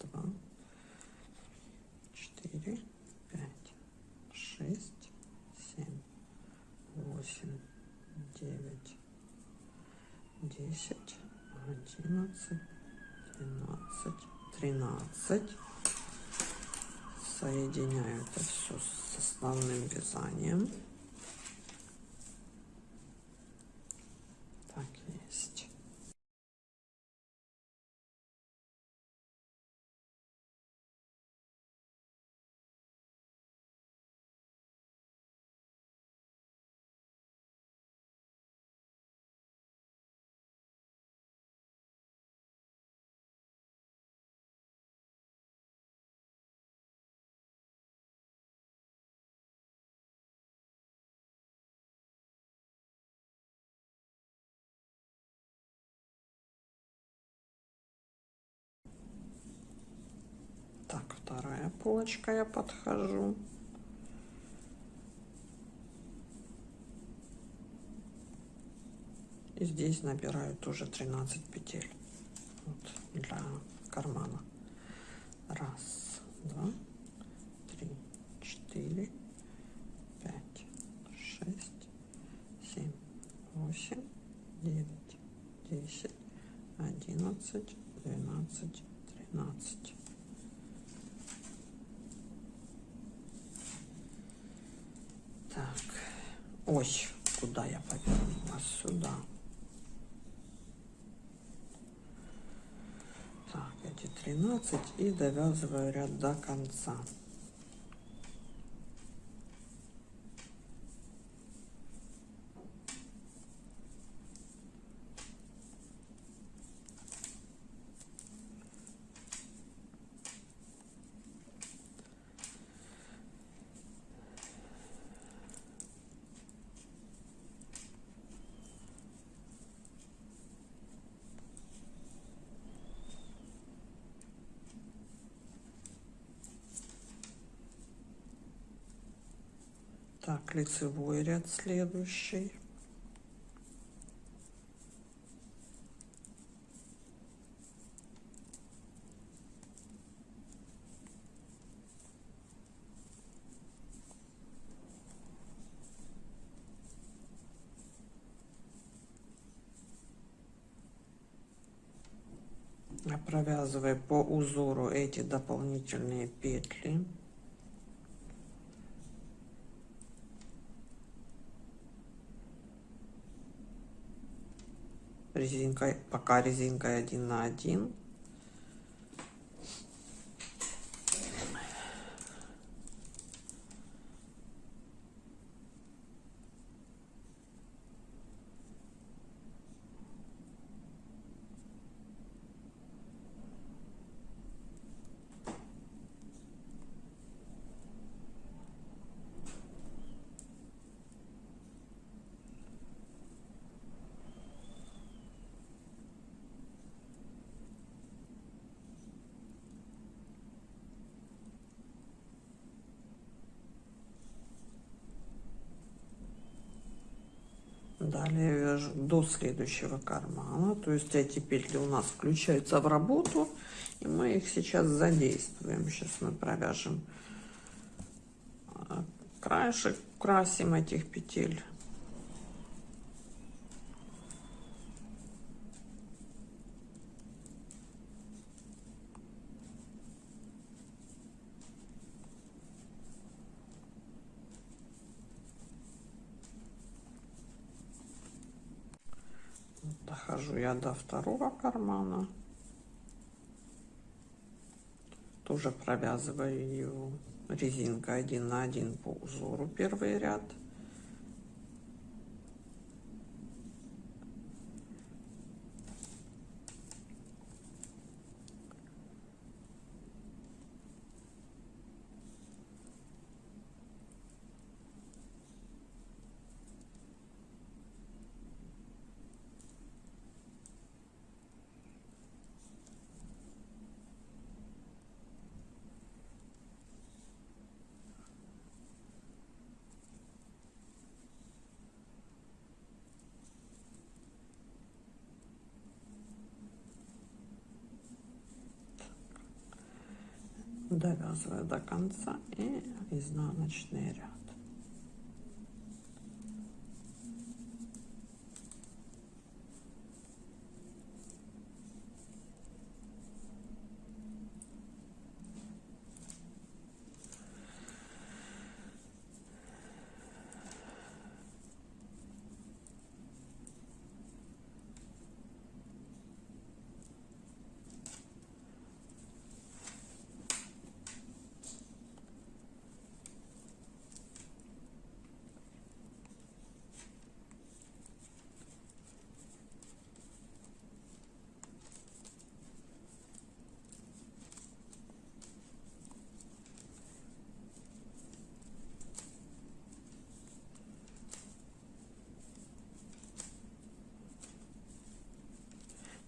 два, четыре, пять, шесть, семь, восемь, девять, десять, одиннадцать, двенадцать, тринадцать соединяю это все с основным вязанием. Так, вторая полочка я подхожу. И здесь набираю тоже 13 петель вот, для кармана. Раз, два, три, четыре, пять, шесть, семь, восемь, девять, десять, одиннадцать, двенадцать, тринадцать. Так, ой, куда я повернула? Сюда. Так, эти 13 и довязываю ряд до конца. Так, лицевой ряд следующий. провязывая по узору эти дополнительные петли резинкой, пока резинкой один на один. Вяжу до следующего кармана. То есть эти петли у нас включаются в работу. И мы их сейчас задействуем. Сейчас мы провяжем а, краешек, красим этих петель. Я до второго кармана. Тоже провязываю его резинкой один на один по узору первый ряд довязываю до конца и изнаночный ряд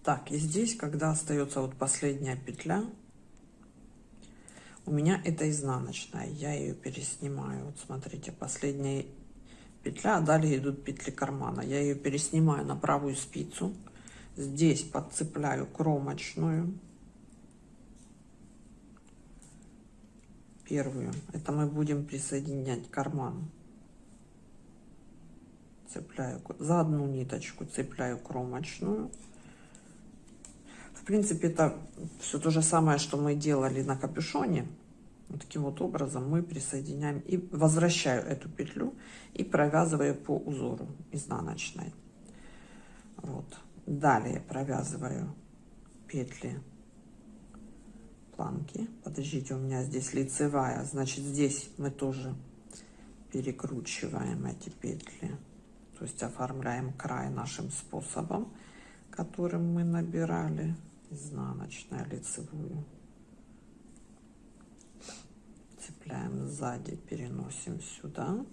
Так, и здесь, когда остается вот последняя петля, у меня это изнаночная, я ее переснимаю. Вот смотрите, последняя петля, а далее идут петли кармана. Я ее переснимаю на правую спицу. Здесь подцепляю кромочную. Первую. Это мы будем присоединять карман. Цепляю за одну ниточку, цепляю кромочную принципе, это все то же самое, что мы делали на капюшоне. Вот таким вот образом мы присоединяем и возвращаю эту петлю и провязываю по узору изнаночной. Вот. Далее провязываю петли планки. Подождите, у меня здесь лицевая, значит здесь мы тоже перекручиваем эти петли. То есть оформляем край нашим способом, которым мы набирали изнаночная лицевую. Цепляем сзади переносим сюда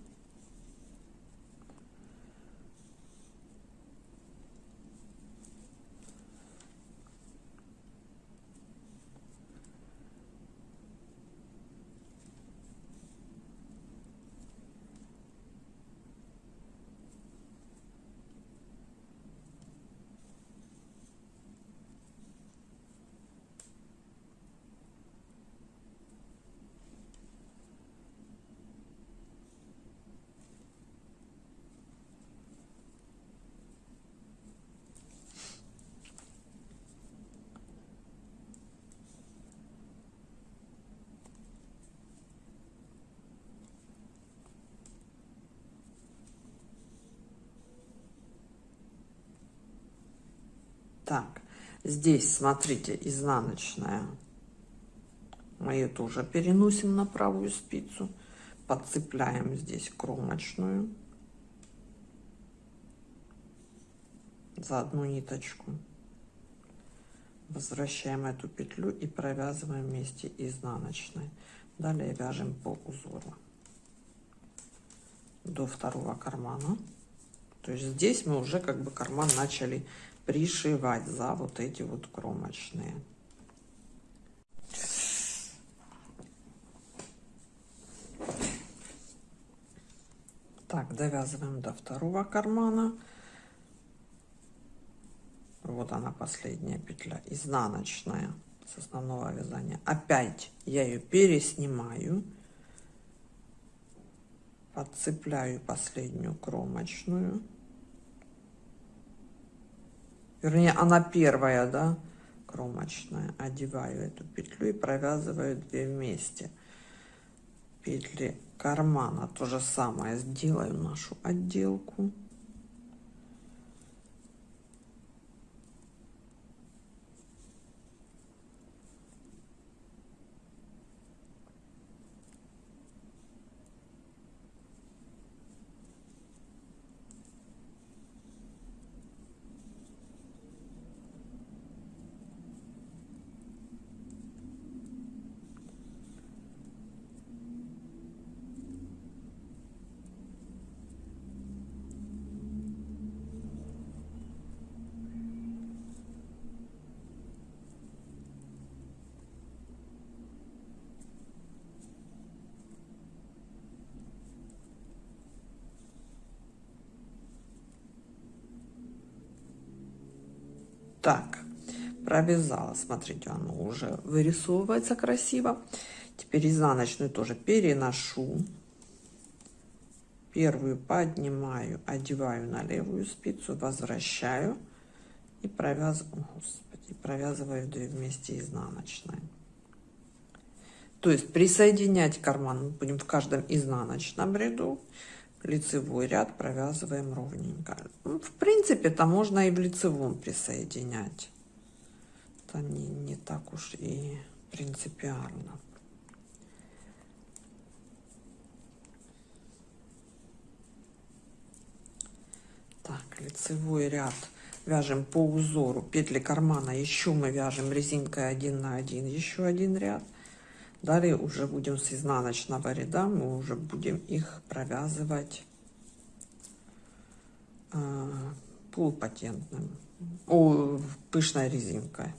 Так, здесь, смотрите, изнаночная. Мы ее тоже переносим на правую спицу. Подцепляем здесь кромочную. За одну ниточку. Возвращаем эту петлю и провязываем вместе изнаночной. Далее вяжем по узору до второго кармана. То есть здесь мы уже как бы карман начали пришивать за вот эти вот кромочные. Так, довязываем до второго кармана. вот она последняя петля изнаночная с основного вязания опять я ее переснимаю подцепляю последнюю кромочную вернее она первая да кромочная одеваю эту петлю и провязываю 2 вместе. Петли кармана. То же самое сделаю нашу отделку Так, провязала. Смотрите, оно уже вырисовывается красиво. Теперь изнаночную тоже переношу. Первую поднимаю, одеваю на левую спицу, возвращаю и провязываю, господи, провязываю две вместе изнаночной. То есть присоединять карман будем в каждом изнаночном ряду лицевой ряд провязываем ровненько. Ну, в принципе, это можно и в лицевом присоединять. Это не, не так уж и принципиально. Так, лицевой ряд вяжем по узору петли кармана еще мы вяжем резинкой один на один еще один ряд Далее уже будем с изнаночного ряда, мы уже будем их провязывать полупатентным, о, пышной резинкой.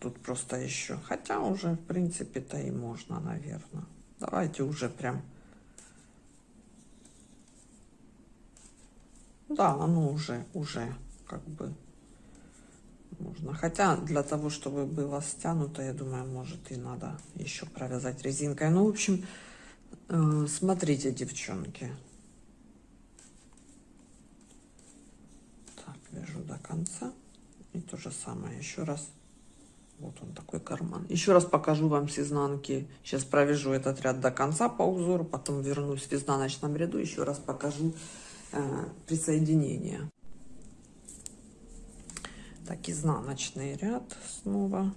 Тут просто еще, хотя уже в принципе-то и можно, наверное. Давайте уже прям Да, оно уже, уже как бы можно. Хотя для того, чтобы было стянуто, я думаю, может и надо еще провязать резинкой. Ну, в общем, э, смотрите, девчонки. Так, вяжу до конца. И то же самое еще раз. Вот он такой карман. Еще раз покажу вам с изнанки. Сейчас провяжу этот ряд до конца по узору, потом вернусь в изнаночном ряду. Еще раз покажу Э, присоединения. Так, изнаночный ряд снова.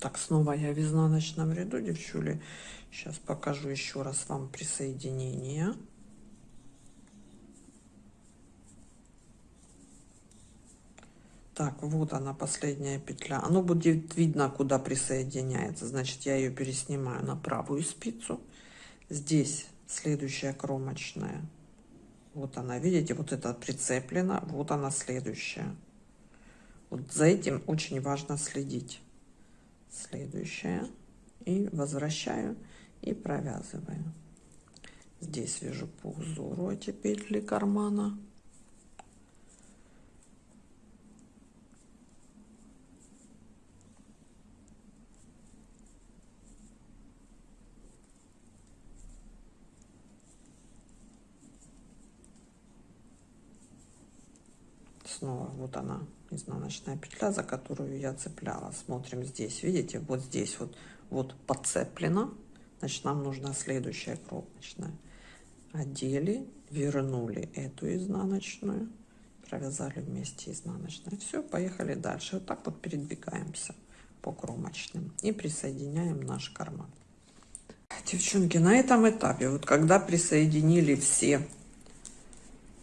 Так, снова я в изнаночном ряду, девчули. Сейчас покажу еще раз вам присоединение. Так, вот она, последняя петля. Оно будет видно, куда присоединяется. Значит, я ее переснимаю на правую спицу. Здесь следующая кромочная. Вот она, видите, вот это прицеплена. Вот она следующая. Вот за этим очень важно следить следующая и возвращаю и провязываю здесь вяжу по узору эти петли кармана снова. Вот она изнаночная петля за которую я цепляла. Смотрим здесь. Видите вот здесь вот вот подцеплено значит нам нужна следующая кромочная. Одели вернули эту изнаночную провязали вместе изнаночной все поехали дальше. Вот так вот передвигаемся по кромочным и присоединяем наш карман. Девчонки на этом этапе вот когда присоединили все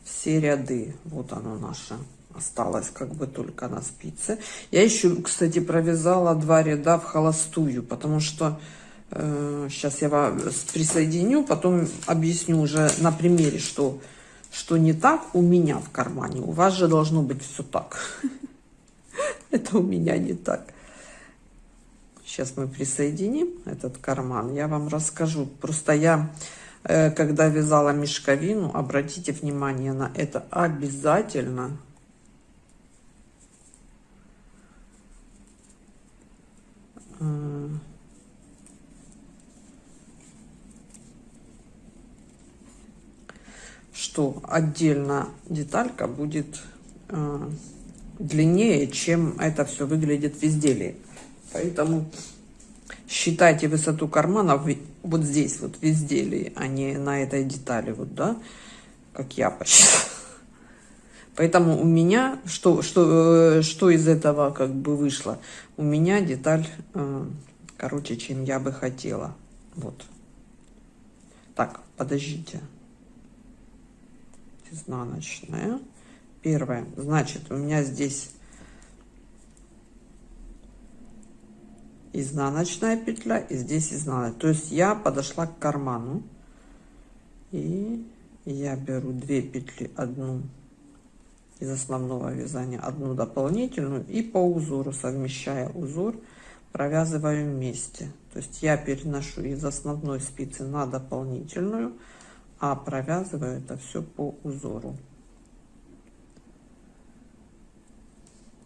все ряды вот оно наше осталось как бы только на спице. Я еще, кстати, провязала два ряда в холостую, потому что э, сейчас я вас присоединю, потом объясню уже на примере, что, что не так у меня в кармане. У вас же должно быть все так. Это у меня не так. Сейчас мы присоединим этот карман. Я вам расскажу. Просто я, э, когда вязала мешковину, обратите внимание на это обязательно что отдельно деталька будет э, длиннее, чем это все выглядит в изделии. Поэтому считайте высоту кармана вот здесь, вот в изделии, а не на этой детали, вот, да, как я посчитала. Поэтому у меня, что, что, э, что из этого как бы вышло? У меня деталь э, короче, чем я бы хотела. Вот. Так, подождите. Изнаночная. Первая. Значит, у меня здесь изнаночная петля и здесь изнаночная. То есть я подошла к карману. И я беру две петли, одну из основного вязания, одну дополнительную и по узору, совмещая узор, провязываю вместе. То есть я переношу из основной спицы на дополнительную, а провязываю это все по узору.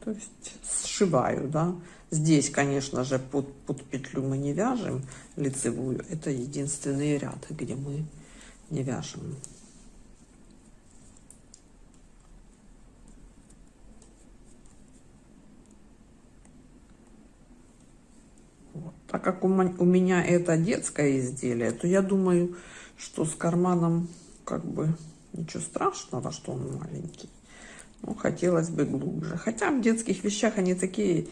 То есть сшиваю, да. Здесь, конечно же, под, под петлю мы не вяжем лицевую. Это единственный ряд, где мы не вяжем. Так как у меня это детское изделие, то я думаю, что с карманом как бы ничего страшного, что он маленький. Ну, хотелось бы глубже. Хотя в детских вещах они такие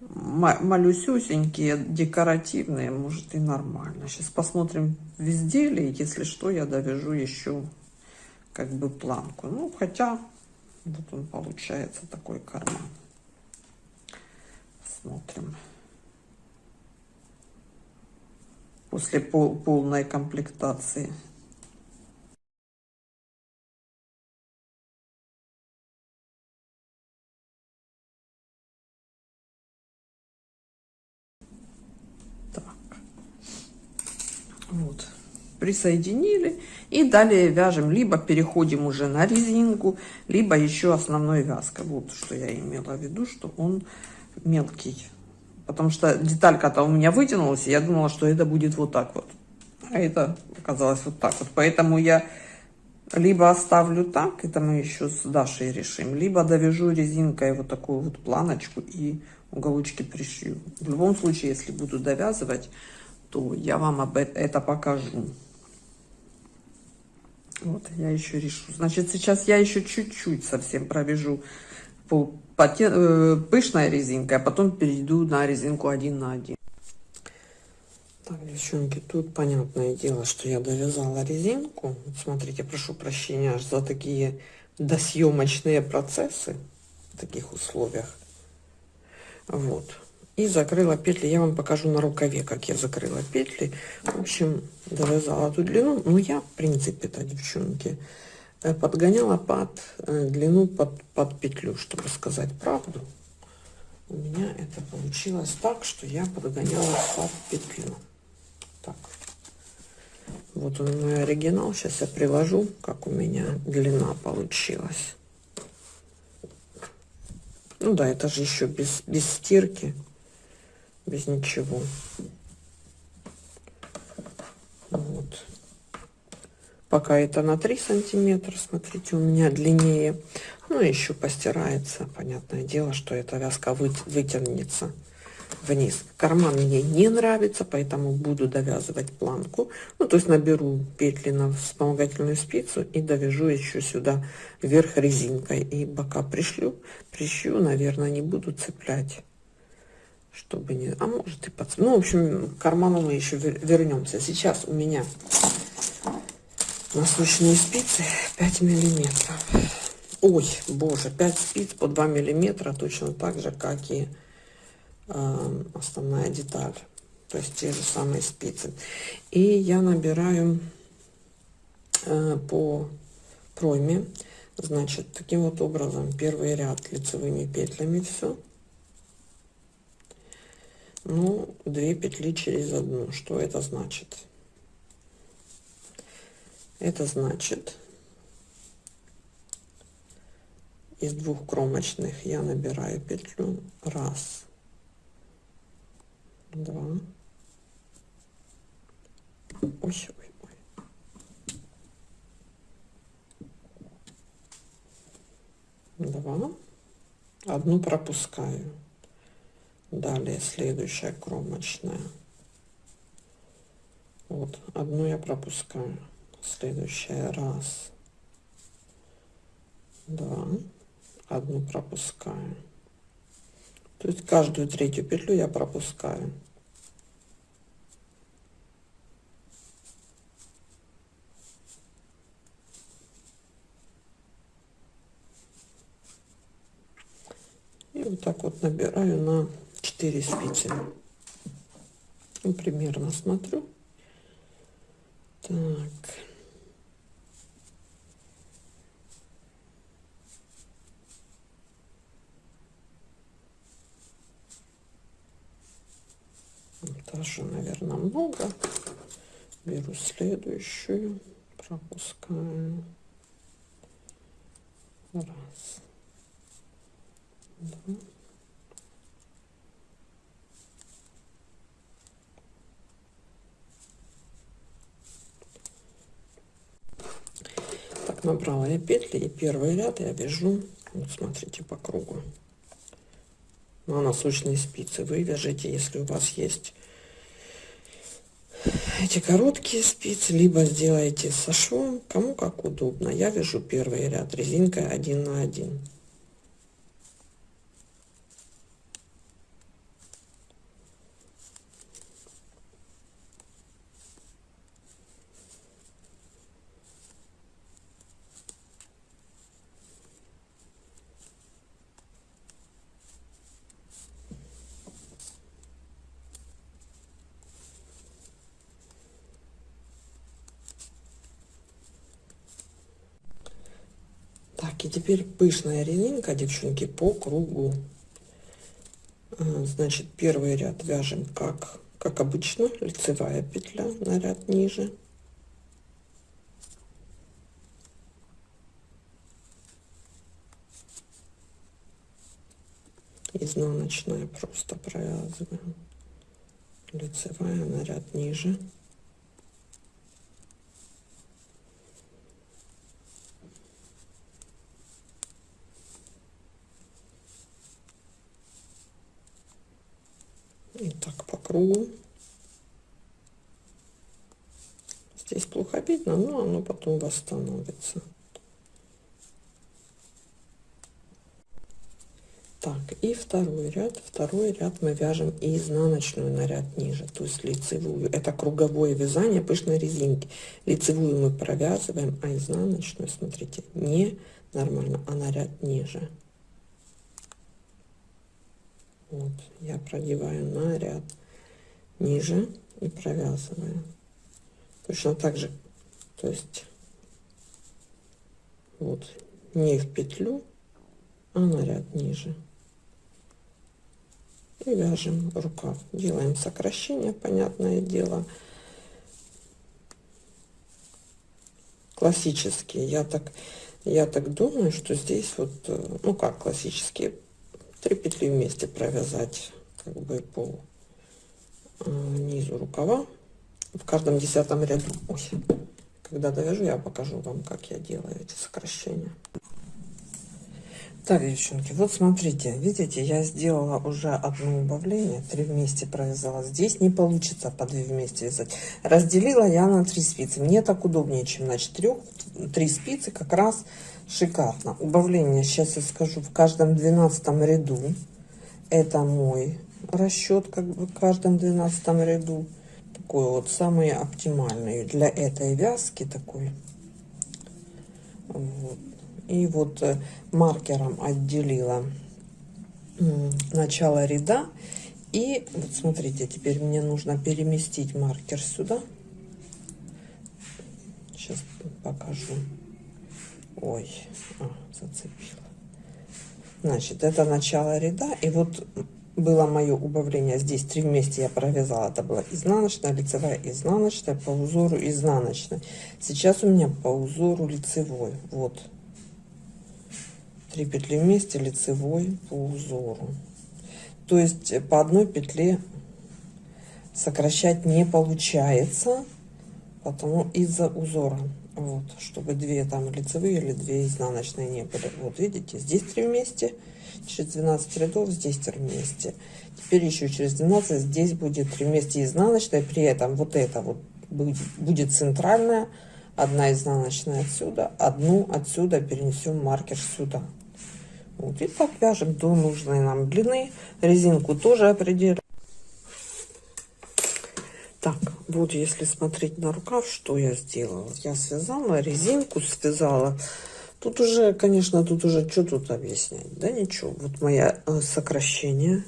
малюсюсенькие, декоративные, может и нормально. Сейчас посмотрим в изделии, если что, я довяжу еще как бы планку. Ну, хотя вот он получается такой карман. Смотрим. После пол, полной комплектации. Так. Вот. Присоединили. И далее вяжем. Либо переходим уже на резинку, либо еще основной вязка. Вот что я имела в виду, что он мелкий потому что деталька-то у меня вытянулась, и я думала, что это будет вот так вот. А это оказалось вот так вот. Поэтому я либо оставлю так, это мы еще с Дашей решим, либо довяжу резинкой вот такую вот планочку и уголочки пришью. В любом случае, если буду довязывать, то я вам об это покажу. Вот, я еще решу. Значит, сейчас я еще чуть-чуть совсем провяжу по пышная резинка, а потом перейду на резинку один на один. Так, девчонки, тут понятное дело, что я довязала резинку. Смотрите, прошу прощения за такие досъемочные процессы в таких условиях. Вот. И закрыла петли. Я вам покажу на рукаве, как я закрыла петли. В общем, довязала ту длину. Ну, я, в принципе-то, девчонки, Э, подгоняла под э, длину под, под петлю, чтобы сказать правду. У меня это получилось так, что я подгоняла под петлю. Так. Вот он мой оригинал. Сейчас я приложу, как у меня длина получилась. Ну да, это же еще без, без стирки, без ничего. Вот пока это на 3 сантиметра смотрите у меня длиннее. Ну еще постирается понятное дело что эта вязка вы, вытянется вниз. Карман мне не нравится поэтому буду довязывать планку. Ну то есть наберу петли на вспомогательную спицу и довяжу еще сюда вверх резинкой. И бока пришлю прищу наверное не буду цеплять чтобы не а может и под ну в общем карману мы еще вернемся сейчас у меня насущные спицы 5 миллиметров ой, боже, 5 спиц по 2 миллиметра, точно так же, как и э, основная деталь. То есть те же самые спицы. И я набираю э, по пройме, значит, таким вот образом, первый ряд лицевыми петлями все. Ну, две петли через одну. Что это значит? Это значит, из двух кромочных я набираю петлю. Раз, два. Ой, ой, ой. Два. Одну пропускаю. Далее следующая кромочная. Вот, одну я пропускаю следующая раз. Два одну пропускаю. То есть каждую третью петлю я пропускаю. И вот так вот набираю на 4 спицы. Примерно смотрю. Так Тоже, наверное, много. Беру следующую, пропускаю. Раз. Два. Так, набрала я петли и первый ряд я вяжу, вот смотрите, по кругу на носочные спицы вы вяжите, если у вас есть эти короткие спицы, либо сделайте со швом, кому как удобно. Я вяжу первый ряд резинкой 1 на 1. Так, и теперь пышная резинка, девчонки, по кругу. А, значит, первый ряд вяжем как, как обычно, лицевая петля на ряд ниже. Изнаночная просто провязываем. Лицевая на ряд ниже. И кругу. Здесь плохо видно, но оно потом восстановится. Так, и второй ряд. Второй ряд мы вяжем изнаночную на ряд ниже, то есть лицевую. Это круговое вязание пышной резинки. Лицевую мы провязываем, а изнаночную, смотрите, не нормально, а на ряд ниже. Вот, я продеваю на ряд ниже и провязываю. Точно так же, то есть вот не в петлю, а на ряд ниже. И вяжем рукав. Делаем сокращение, понятное дело. Классические. Я так, я так думаю, что здесь вот, э, ну как классические, 3 петли вместе провязать как бы по низу рукава. В каждом десятом ряду Ой, когда довяжу я покажу вам как я делаю эти сокращения. Так девчонки вот смотрите видите я сделала уже одно убавление. Три вместе провязала. Здесь не получится по 2 вместе вязать. Разделила я на 3 спицы. Мне так удобнее чем на 4 3 спицы как раз шикарно. Убавление сейчас я скажу в каждом двенадцатом ряду. Это мой расчет как бы в каждом двенадцатом ряду такой вот самый оптимальный для этой вязки такой вот. И вот э, маркером отделила начало ряда. И вот смотрите, теперь мне нужно переместить маркер сюда. Сейчас покажу. Ой, а, зацепила. Значит, это начало ряда. И вот было мое убавление. Здесь три вместе я провязала. Это была изнаночная, лицевая, изнаночная, по узору изнаночная. Сейчас у меня по узору лицевой. Вот. Три петли вместе, лицевой по узору. То есть по одной петле сокращать не получается, потому из-за узора. Вот, чтобы две там лицевые или две изнаночные не были. Вот видите, здесь три вместе, через 12 рядов здесь 3 вместе теперь еще через 12 здесь будет 3 вместе изнаночная при этом вот это вот будет, будет центральная одна изнаночная отсюда одну отсюда перенесем маркер сюда. Вот и так вяжем до нужной нам длины. Резинку тоже определим. Так вот если смотреть на рукав что я сделала? Я связала резинку связала Тут уже, конечно, тут уже что тут объяснять? Да ничего. Вот мое э, сокращение.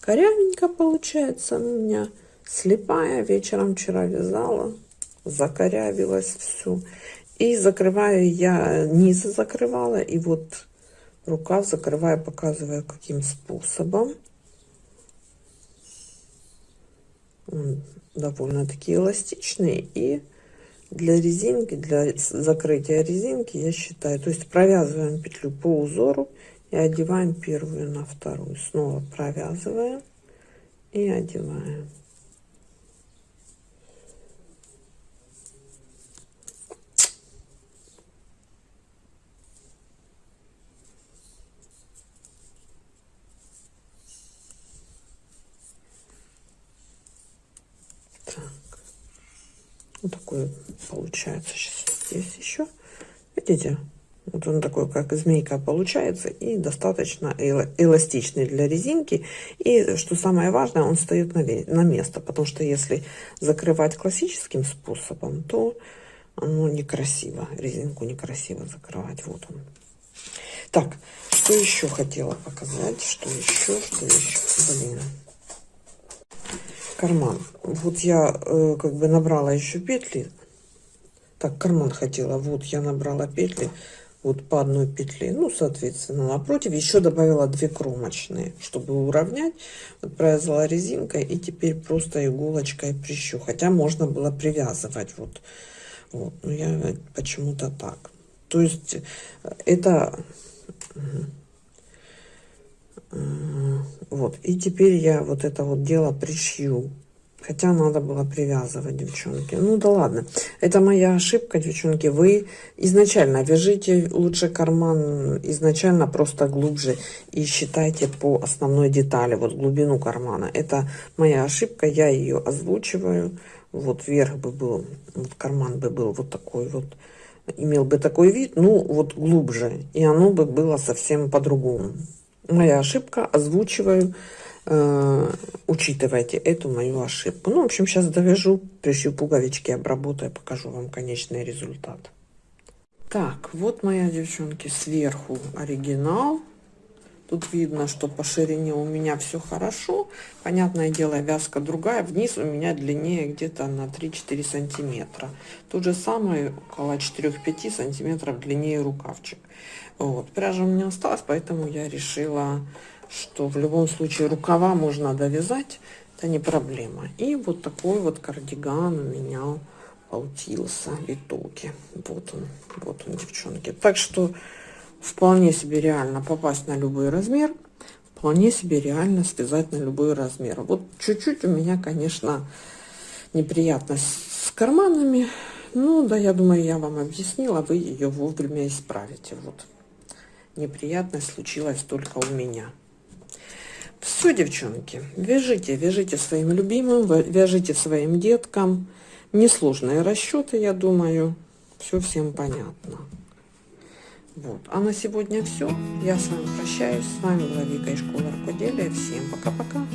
Корявенько получается у меня. Слепая. Вечером вчера вязала. Закорявилась все. И закрываю я, низы закрывала. И вот рукав закрываю, показываю, каким способом. Он довольно-таки эластичный. И для резинки, для закрытия резинки, я считаю, то есть провязываем петлю по узору и одеваем первую на вторую. Снова провязываем и одеваем. Вот такой получается сейчас здесь еще. Видите? Вот он такой, как змейка получается. И достаточно эластичный для резинки. И, что самое важное, он встает на, на место. Потому что если закрывать классическим способом, то оно некрасиво. Резинку некрасиво закрывать. Вот он. Так, что еще хотела показать? Что еще? Что еще? Блин карман. Вот я э, как бы набрала еще петли. Так, карман хотела. Вот я набрала петли вот по одной петле. Ну, соответственно, напротив еще добавила две кромочные, чтобы уравнять. Вот провязала резинкой и теперь просто иголочкой прищу. Хотя можно было привязывать вот. Вот, но я почему-то так. То есть э, это вот, и теперь я вот это вот дело пришью. Хотя надо было привязывать, девчонки. Ну да ладно. Это моя ошибка, девчонки. Вы изначально вяжите лучше карман изначально просто глубже и считайте по основной детали, вот глубину кармана. Это моя ошибка, я ее озвучиваю. Вот вверх бы был, вот карман бы был вот такой вот, имел бы такой вид, ну вот глубже. И оно бы было совсем по-другому моя ошибка, озвучиваю, э, учитывайте эту мою ошибку. Ну, в общем, сейчас довяжу, пришью пуговички, обработаю, покажу вам конечный результат. Так, вот моя, девчонки, сверху оригинал. Тут видно, что по ширине у меня все хорошо. Понятное дело, вязка другая. Вниз у меня длиннее где-то на 3-4 сантиметра. Тут же самое, около 4-5 сантиметров длиннее рукавчик. Вот. Пряжа у меня осталась, поэтому я решила, что в любом случае рукава можно довязать. Это не проблема. И вот такой вот кардиган у меня получился в итоге. Вот он, вот он, девчонки. Так что вполне себе реально попасть на любой размер. Вполне себе реально связать на любой размер. Вот чуть-чуть у меня, конечно, неприятность с карманами. Ну, да, я думаю, я вам объяснила, вы ее вовремя исправите. Вот неприятность случилась только у меня. Все, девчонки, вяжите, вяжите своим любимым, вяжите своим деткам. Несложные расчеты, я думаю. Все всем понятно. Вот. А на сегодня все. Я с вами прощаюсь. С вами была Вика из школы рукоделия. Всем пока-пока.